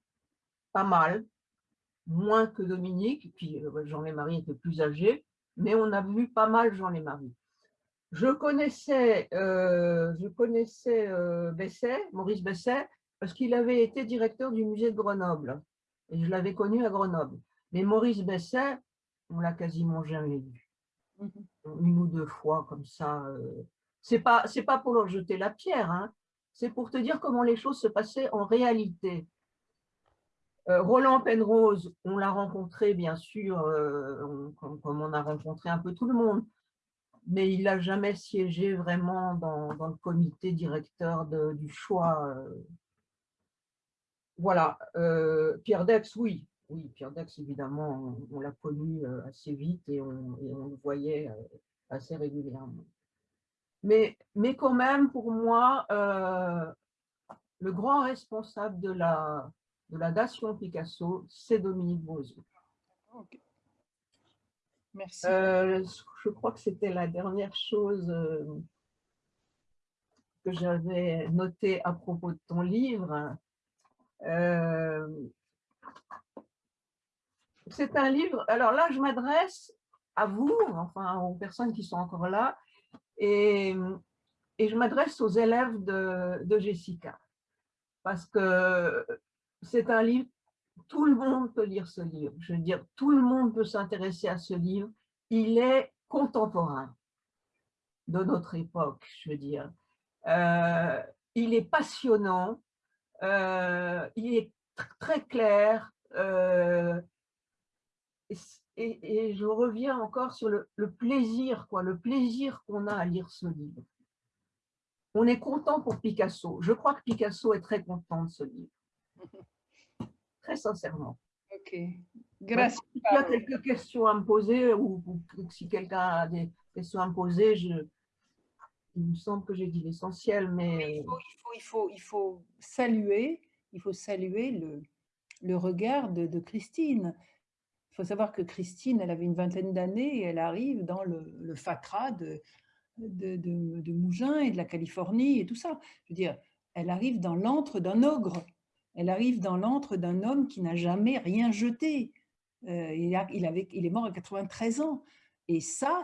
pas mal, moins que Dominique, puis euh, Jean Lémarie était plus âgé, mais on a vu pas mal Jean Lémarie. Je connaissais, euh, je connaissais euh, Besset, Maurice Besset, parce qu'il avait été directeur du musée de Grenoble, et je l'avais connu à Grenoble. Mais Maurice Besset, on l'a quasiment jamais vu. Mhm. Une ou deux fois comme ça. Euh. C'est pas, pas pour leur jeter la pierre, hein. c'est pour te dire comment les choses se passaient en réalité. Euh, Roland Penrose, on l'a rencontré bien sûr, comme, on a rencontré un peu tout le monde, mais il n'a jamais siégé vraiment dans, le comité directeur du choix. Euh. Voilà, Pierre Dex, oui, oui, Pierre Dex, évidemment, on, l'a connu assez vite et on, le voyait assez régulièrement. Mais, mais quand même, pour moi, le grand responsable de la, de la Dation Picasso, c'est Dominique Bozou. Merci. Euh, je crois que c'était la dernière chose euh, que j'avais notée à propos de ton livre. Euh, c'est un livre, alors là je m'adresse à vous, enfin aux personnes qui sont encore là, et, je m'adresse aux élèves de Jessica. Parce que c'est un livre, tout le monde peut lire ce livre. Je veux dire, tout le monde peut s'intéresser à ce livre. Il est contemporain de notre époque, je veux dire. Euh, il est passionnant, euh, il est très clair, euh, et, je reviens encore sur le, le plaisir, quoi, le plaisir qu'on a à lire ce livre. On est content pour Picasso. Je crois que Picasso est très content de ce livre très sincèrement. Ok, gracias. Si tu as quelques questions à me poser ou, si quelqu'un a des questions à me poser, je, il me semble que j'ai dit l'essentiel, mais... Il faut, il, faut, il, faut, saluer, il faut saluer le, le regard de, de, Christine. Il faut savoir que Christine, elle avait une vingtaine d'années et elle arrive dans le, le FACRA de, de, de, de Mougins et de la Californie et tout ça. Je veux dire, elle arrive dans l'antre d'un ogre. Elle arrive dans l'antre d'un homme qui n'a jamais rien jeté. Euh, il, avait, il, est mort à 93 ans. Et ça,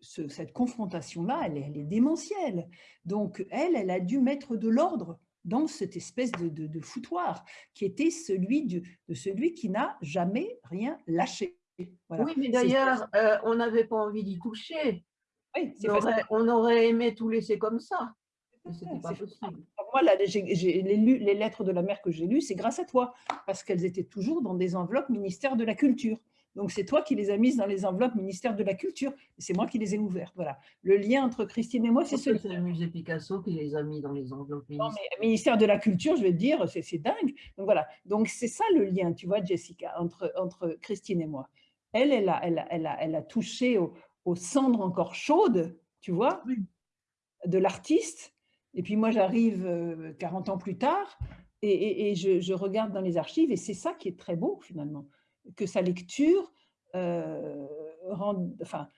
cette confrontation-là, elle, est démentielle. Donc, elle, elle a dû mettre de l'ordre dans cette espèce de, foutoir qui était celui de, celui qui n'a jamais rien lâché. Oui, mais d'ailleurs, euh, on n'avait pas envie d'y toucher. on aurait aimé tout laisser comme ça. Moi, lu les lettres de la mère que j'ai lues, c'est grâce à toi, parce qu'elles étaient toujours dans des enveloppes ministère de la Culture. Donc, c'est toi qui les as mises dans les enveloppes ministère de la Culture. C'est moi qui les ai ouvertes. Voilà. Le lien entre Christine et moi, c'est ce. C'est le musée Picasso qui les a mis dans les enveloppes. Non, mais ministère de la Culture, je vais te dire, c'est dingue. Donc, voilà. Donc, c'est ça le lien, tu vois, Jessica, entre, entre Christine et moi. Elle, elle a, elle elle a, elle a touché aux cendres encore chaudes, tu vois, de l'artiste et puis moi, j'arrive 40 ans plus tard et, je, regarde dans les archives et c'est ça qui est très beau finalement, que sa lecture euh, rend, enfin,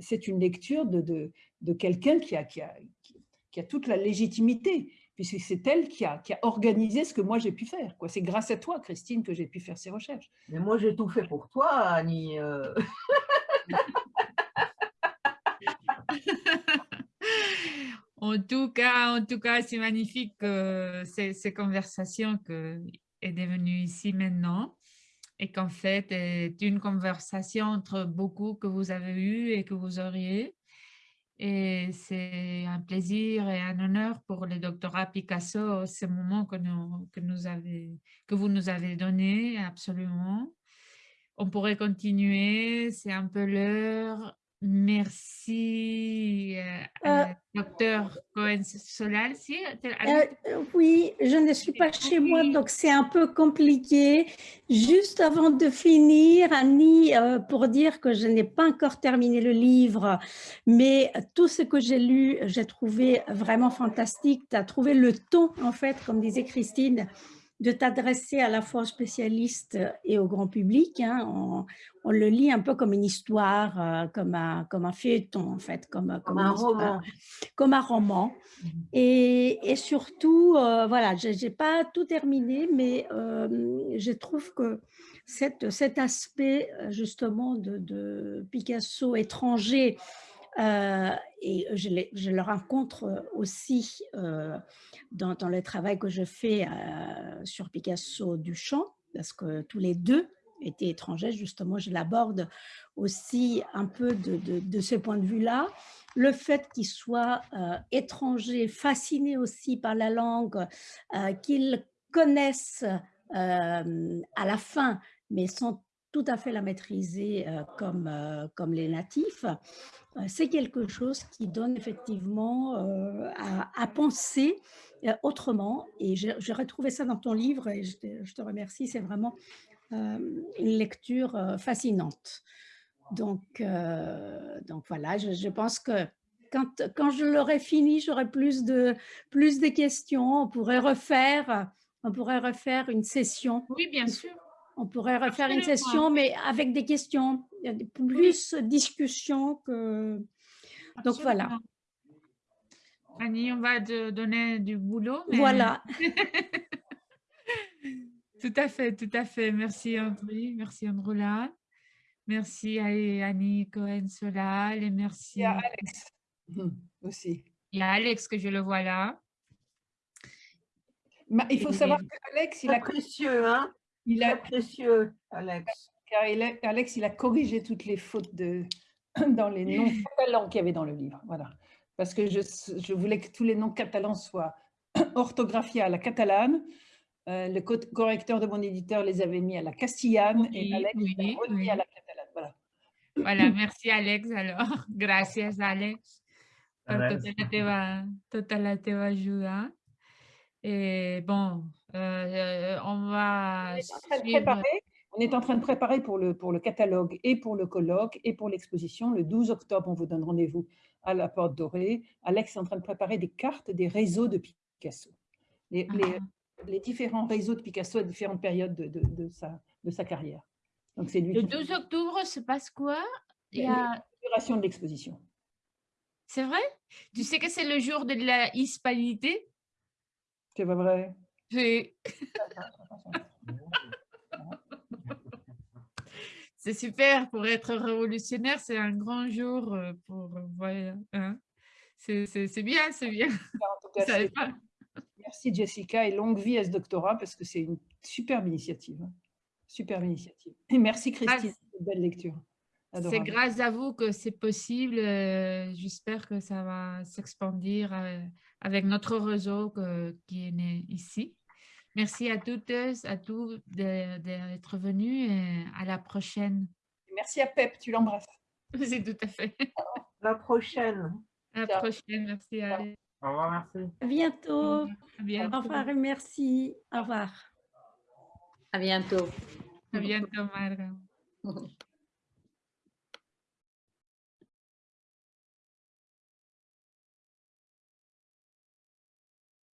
c'est une lecture de, de, quelqu'un qui a, qui, a, qui a toute la légitimité, puisque c'est elle qui a, qui a organisé ce que moi j'ai pu faire. C'est grâce à toi, Christine, que j'ai pu faire ces recherches. Mais moi, j'ai tout fait pour toi, Annie. En tout cas, en tout cas, c'est magnifique que ces, conversations que est devenue ici maintenant et qu'en fait est une conversation entre beaucoup que vous avez eu et que vous auriez. Et c'est un plaisir et un honneur pour le doctorat Picasso, ce moment que, nous, que vous nous avez donné, absolument. On pourrait continuer, c'est un peu l'heure. Merci, euh, euh, docteur Cohen-Solal. Euh, oui, je ne suis pas chez moi, donc c'est un peu compliqué. Juste avant de finir, Annie, pour dire que je n'ai pas encore terminé le livre, mais tout ce que j'ai lu, j'ai trouvé vraiment fantastique. Tu as trouvé le ton, en fait, comme disait Christine, de t'adresser à la fois aux spécialistes et au grand public. hein. On, on le lit un peu comme une histoire, euh, comme, un, comme un feuilleton en fait, comme, Comme une un roman. comme un roman. Et, et surtout, euh, voilà, je n'ai pas tout terminé, mais euh, je trouve que cette, cet aspect euh, justement de, de Picasso étranger, euh, et je, le rencontre aussi euh, dans, le travail que je fais euh, sur Picasso Duchamp, parce que tous les deux étaient étrangers, justement, je l'aborde aussi un peu de, ce point de vue-là. Le fait qu'il soit euh, étranger, fasciné aussi par la langue, euh, qu'il connaisse euh, à la fin, mais sans tout à fait la maîtriser euh, comme, euh, comme les natifs, euh, c'est quelque chose qui donne effectivement à, à penser autrement. Et j'ai retrouvé ça dans ton livre et je te, je te remercie. C'est vraiment une lecture fascinante. Donc, euh, donc voilà, je, je pense que quand, quand je l'aurai fini, j'aurai plus de, plus de questions. On pourrait refaire, on pourrait refaire une session. Oui, bien sûr. On pourrait refaire une session, mais avec des questions. Il y a des- plus de discussions que. Donc voilà. Annie, on va te donner du boulot. mais- Voilà. Tout à fait, tout à fait. Merci André, merci Androla. Merci à Annie Cohen-Solal et merci. Il y a Alex Mhm, aussi. Il y a Alex que je le vois là. Il faut Et- savoir qu'Alex, il Très a, précieux, hein il a, précieux, Alex. car il a- Alex, il a corrigé toutes les fautes de, dans les noms catalans qu'il y avait dans le livre. Voilà. Parce que je, je voulais que tous les noms catalans soient orthographiés à la catalane. Euh, le co- correcteur de mon éditeur les avait mis à la castillane et Oui, Alex les oui, a remis oui. à la catalane. Voilà. Voilà, merci Alex alors. Gràcies Alex per tota la teva, tota la teva ajuda. Et bon, euh, on va On est en train de préparer, on est en train de préparer pour le, pour le catalogue et pour le colloque et pour l'exposition. Le 12 octobre, on vous donne rendez-vous à la Porte Dorée. Alex est en train de préparer des cartes des réseaux de Picasso. Les, les- Ah. les différents réseaux de Picasso à différentes périodes de, de- de sa, de sa carrière. Donc, c'est lui Le qui 12 octobre se passe quoi? Il y La- a- l'inauguration de l'exposition. C'est vrai? Tu sais que c'est le jour de la hispanité? C'est pas vrai C'est c'est super pour être révolutionnaire, c'est un grand jour euh, pour euh, voilà, hein. C'est bien, c'est bien. Cas, pas. merci Jessica et longue vie à ce doctorat parce que c'est une superbe initiative. hein. Superbe initiative. Et merci Christine Ah, pour cette belle lecture. C'est grâce à vous que c'est possible. euh, J'espère que ça va s'expandir avec notre réseau qui est né ici. Merci à toutes, à tous d'être venus et à la prochaine. Merci à Pep, tu l'embrasses. C'est tout à fait. La prochaine. À la Ciao. prochaine. Merci. Alex. Au revoir, merci. À bientôt. À bientôt. Au revoir et merci. Au revoir. À bientôt. À bientôt, Marga.